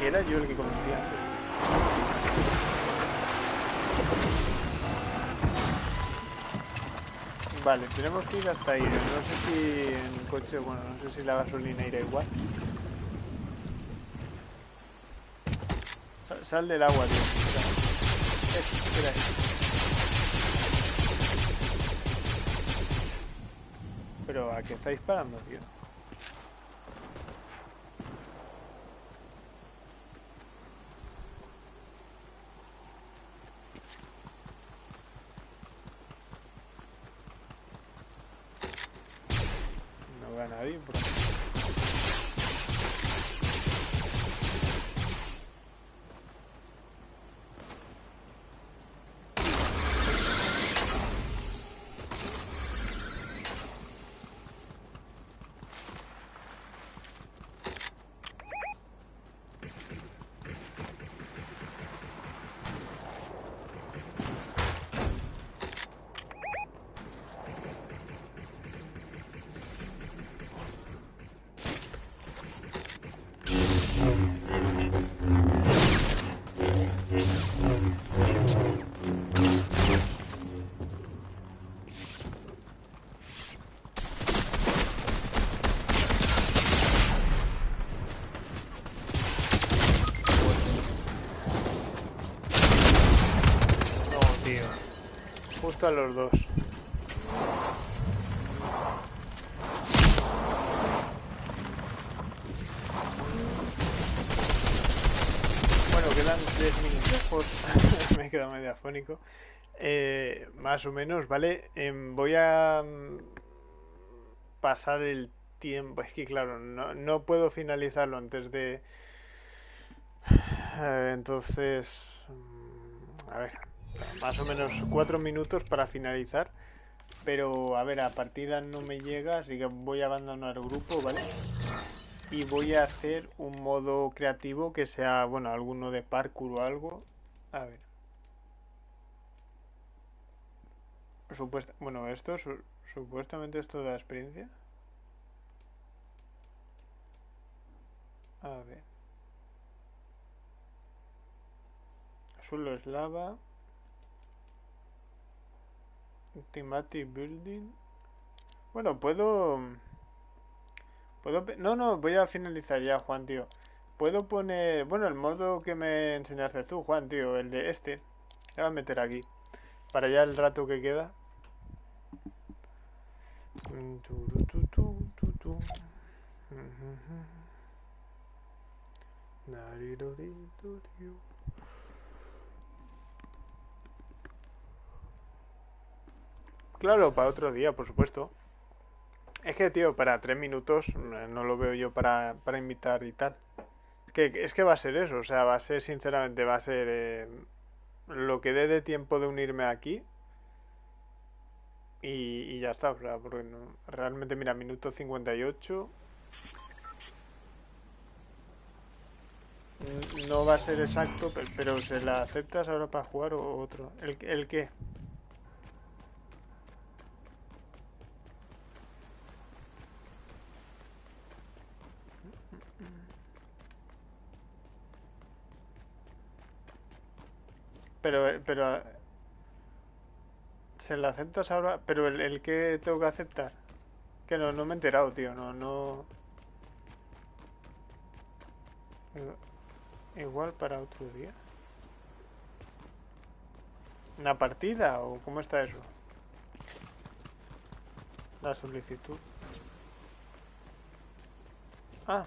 S1: era yo el que conducía. Vale, tenemos que ir hasta ahí. No sé si en coche, bueno, no sé si la gasolina irá igual. Sal, del agua, tío. Espera. Pero ¿a qué estáis parando, tío? A los dos. Bueno, que quedan tres minutos. me he quedado medio afónico. Eh, más o menos, ¿vale? Em, voy a mm, pasar el tiempo. Es que, claro, no, no puedo finalizarlo antes de... Eh, entonces... Mm, a ver, más o menos cuatro minutos para finalizar. Pero, a ver, a partida no me llega, así que voy a abandonar el grupo, ¿vale? Y voy a hacer un modo creativo que sea, bueno, alguno de parkour o algo. A ver. Supuesta, bueno, esto, supuestamente esto da experiencia. A ver. Suelo es lava. Thematic Building. Bueno, puedo... Puedo... No, no, voy a finalizar ya, Juan, tío. Puedo poner... Bueno, el modo que me enseñaste tú, Juan, tío. El de este. Le voy a meter aquí. Para ya el rato que queda. Claro, para otro día, por supuesto. Es que, tío, para tres minutos eh, no lo veo yo para, para invitar y tal. Que, es que va a ser eso, o sea, va a ser, sinceramente, va a ser eh, lo que dé de tiempo de unirme aquí. Y, ya está, o sea, porque realmente, mira, minuto 58. No va a ser exacto, pero, ¿se la aceptas ahora para jugar o otro? ¿El, el qué? Pero, pero... ¿Se la aceptas ahora? Pero el, el que tengo que aceptar. Que no, no me he enterado, tío. No, no... Igual para otro día. ¿Una partida o cómo está eso? La solicitud. Ah,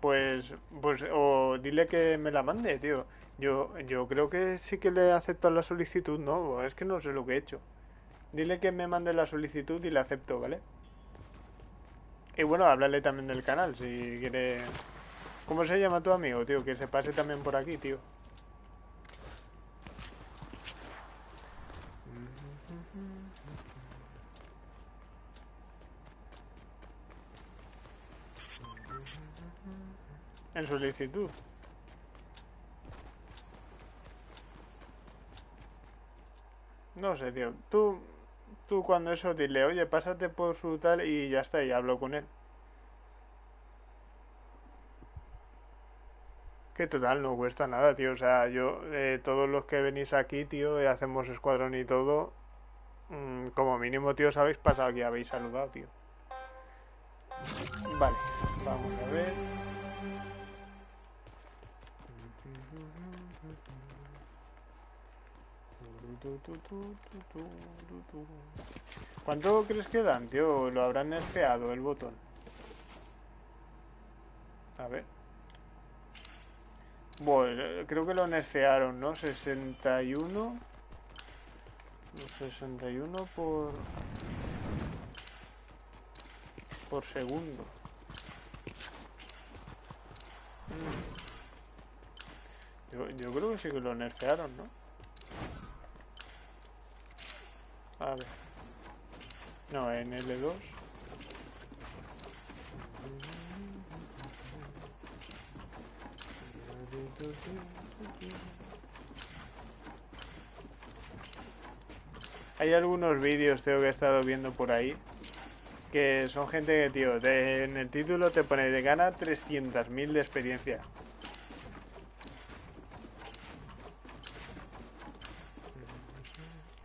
S1: pues, pues, o dile que me la mande, tío. Yo, yo creo que sí que le acepto la solicitud, ¿no? Es que no sé lo que he hecho. Dile que me mande la solicitud y le acepto, ¿vale? Y bueno, háblale también del canal, si quiere... ¿Cómo se llama tu amigo, tío? Que se pase también por aquí, tío. En solicitud. No sé, tío. Tú, tú cuando eso dile, oye, pásate por su tal y ya está, y hablo con él. Que total, no cuesta nada, tío. O sea, yo, eh, todos los que venís aquí, tío, y hacemos escuadrón y todo, mm, como mínimo, tío, os habéis pasado aquí, habéis saludado, tío. Vale, vamos a ver. ¿Cuánto crees que dan, tío? ¿Lo habrán nerfeado el botón? A ver. Bueno, creo que lo nerfearon, ¿no? 61. 61 por... Por segundo. Mm. Yo, yo creo que sí que lo nerfearon, ¿no? Ver. No, en L2. Hay algunos vídeos, tengo que he estado viendo por ahí, que son gente que, tío, en el título te pone de gana 300.000 de experiencia.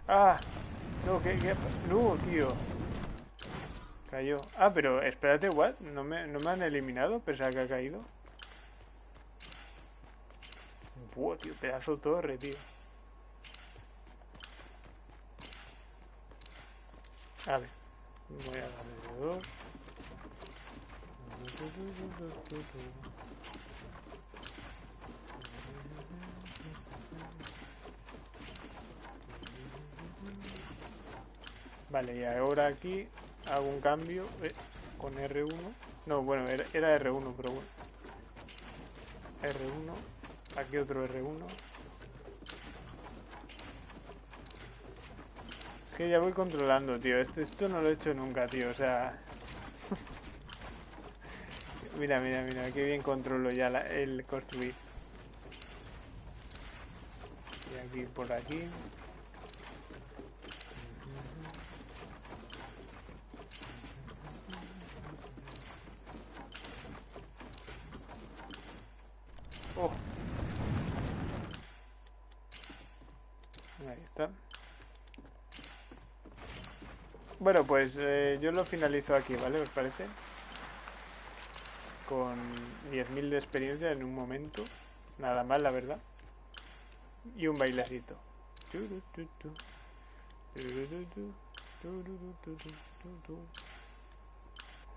S1: ¡Ah! No, ¿qué, qué? No, tío. Cayó. Ah, pero espérate, what? ¿No me, ¿No me han eliminado? Pensaba que ha caído. Buah, tío, pedazo torre, tío. A ver. Voy a darle dos. Vale, y ahora aquí hago un cambio eh, con R1. No, bueno, era, era R1, pero bueno. R1. Aquí otro R1. Es que ya voy controlando, tío. Esto, esto no lo he hecho nunca, tío. O sea... mira, mira, mira. Qué bien controlo ya el construir. Y aquí por aquí. Oh. Ahí está. Bueno, pues eh, yo lo finalizo aquí, ¿vale? ¿Os parece? Con 10.000 de experiencia en un momento. Nada mal, la verdad. Y un bailecito.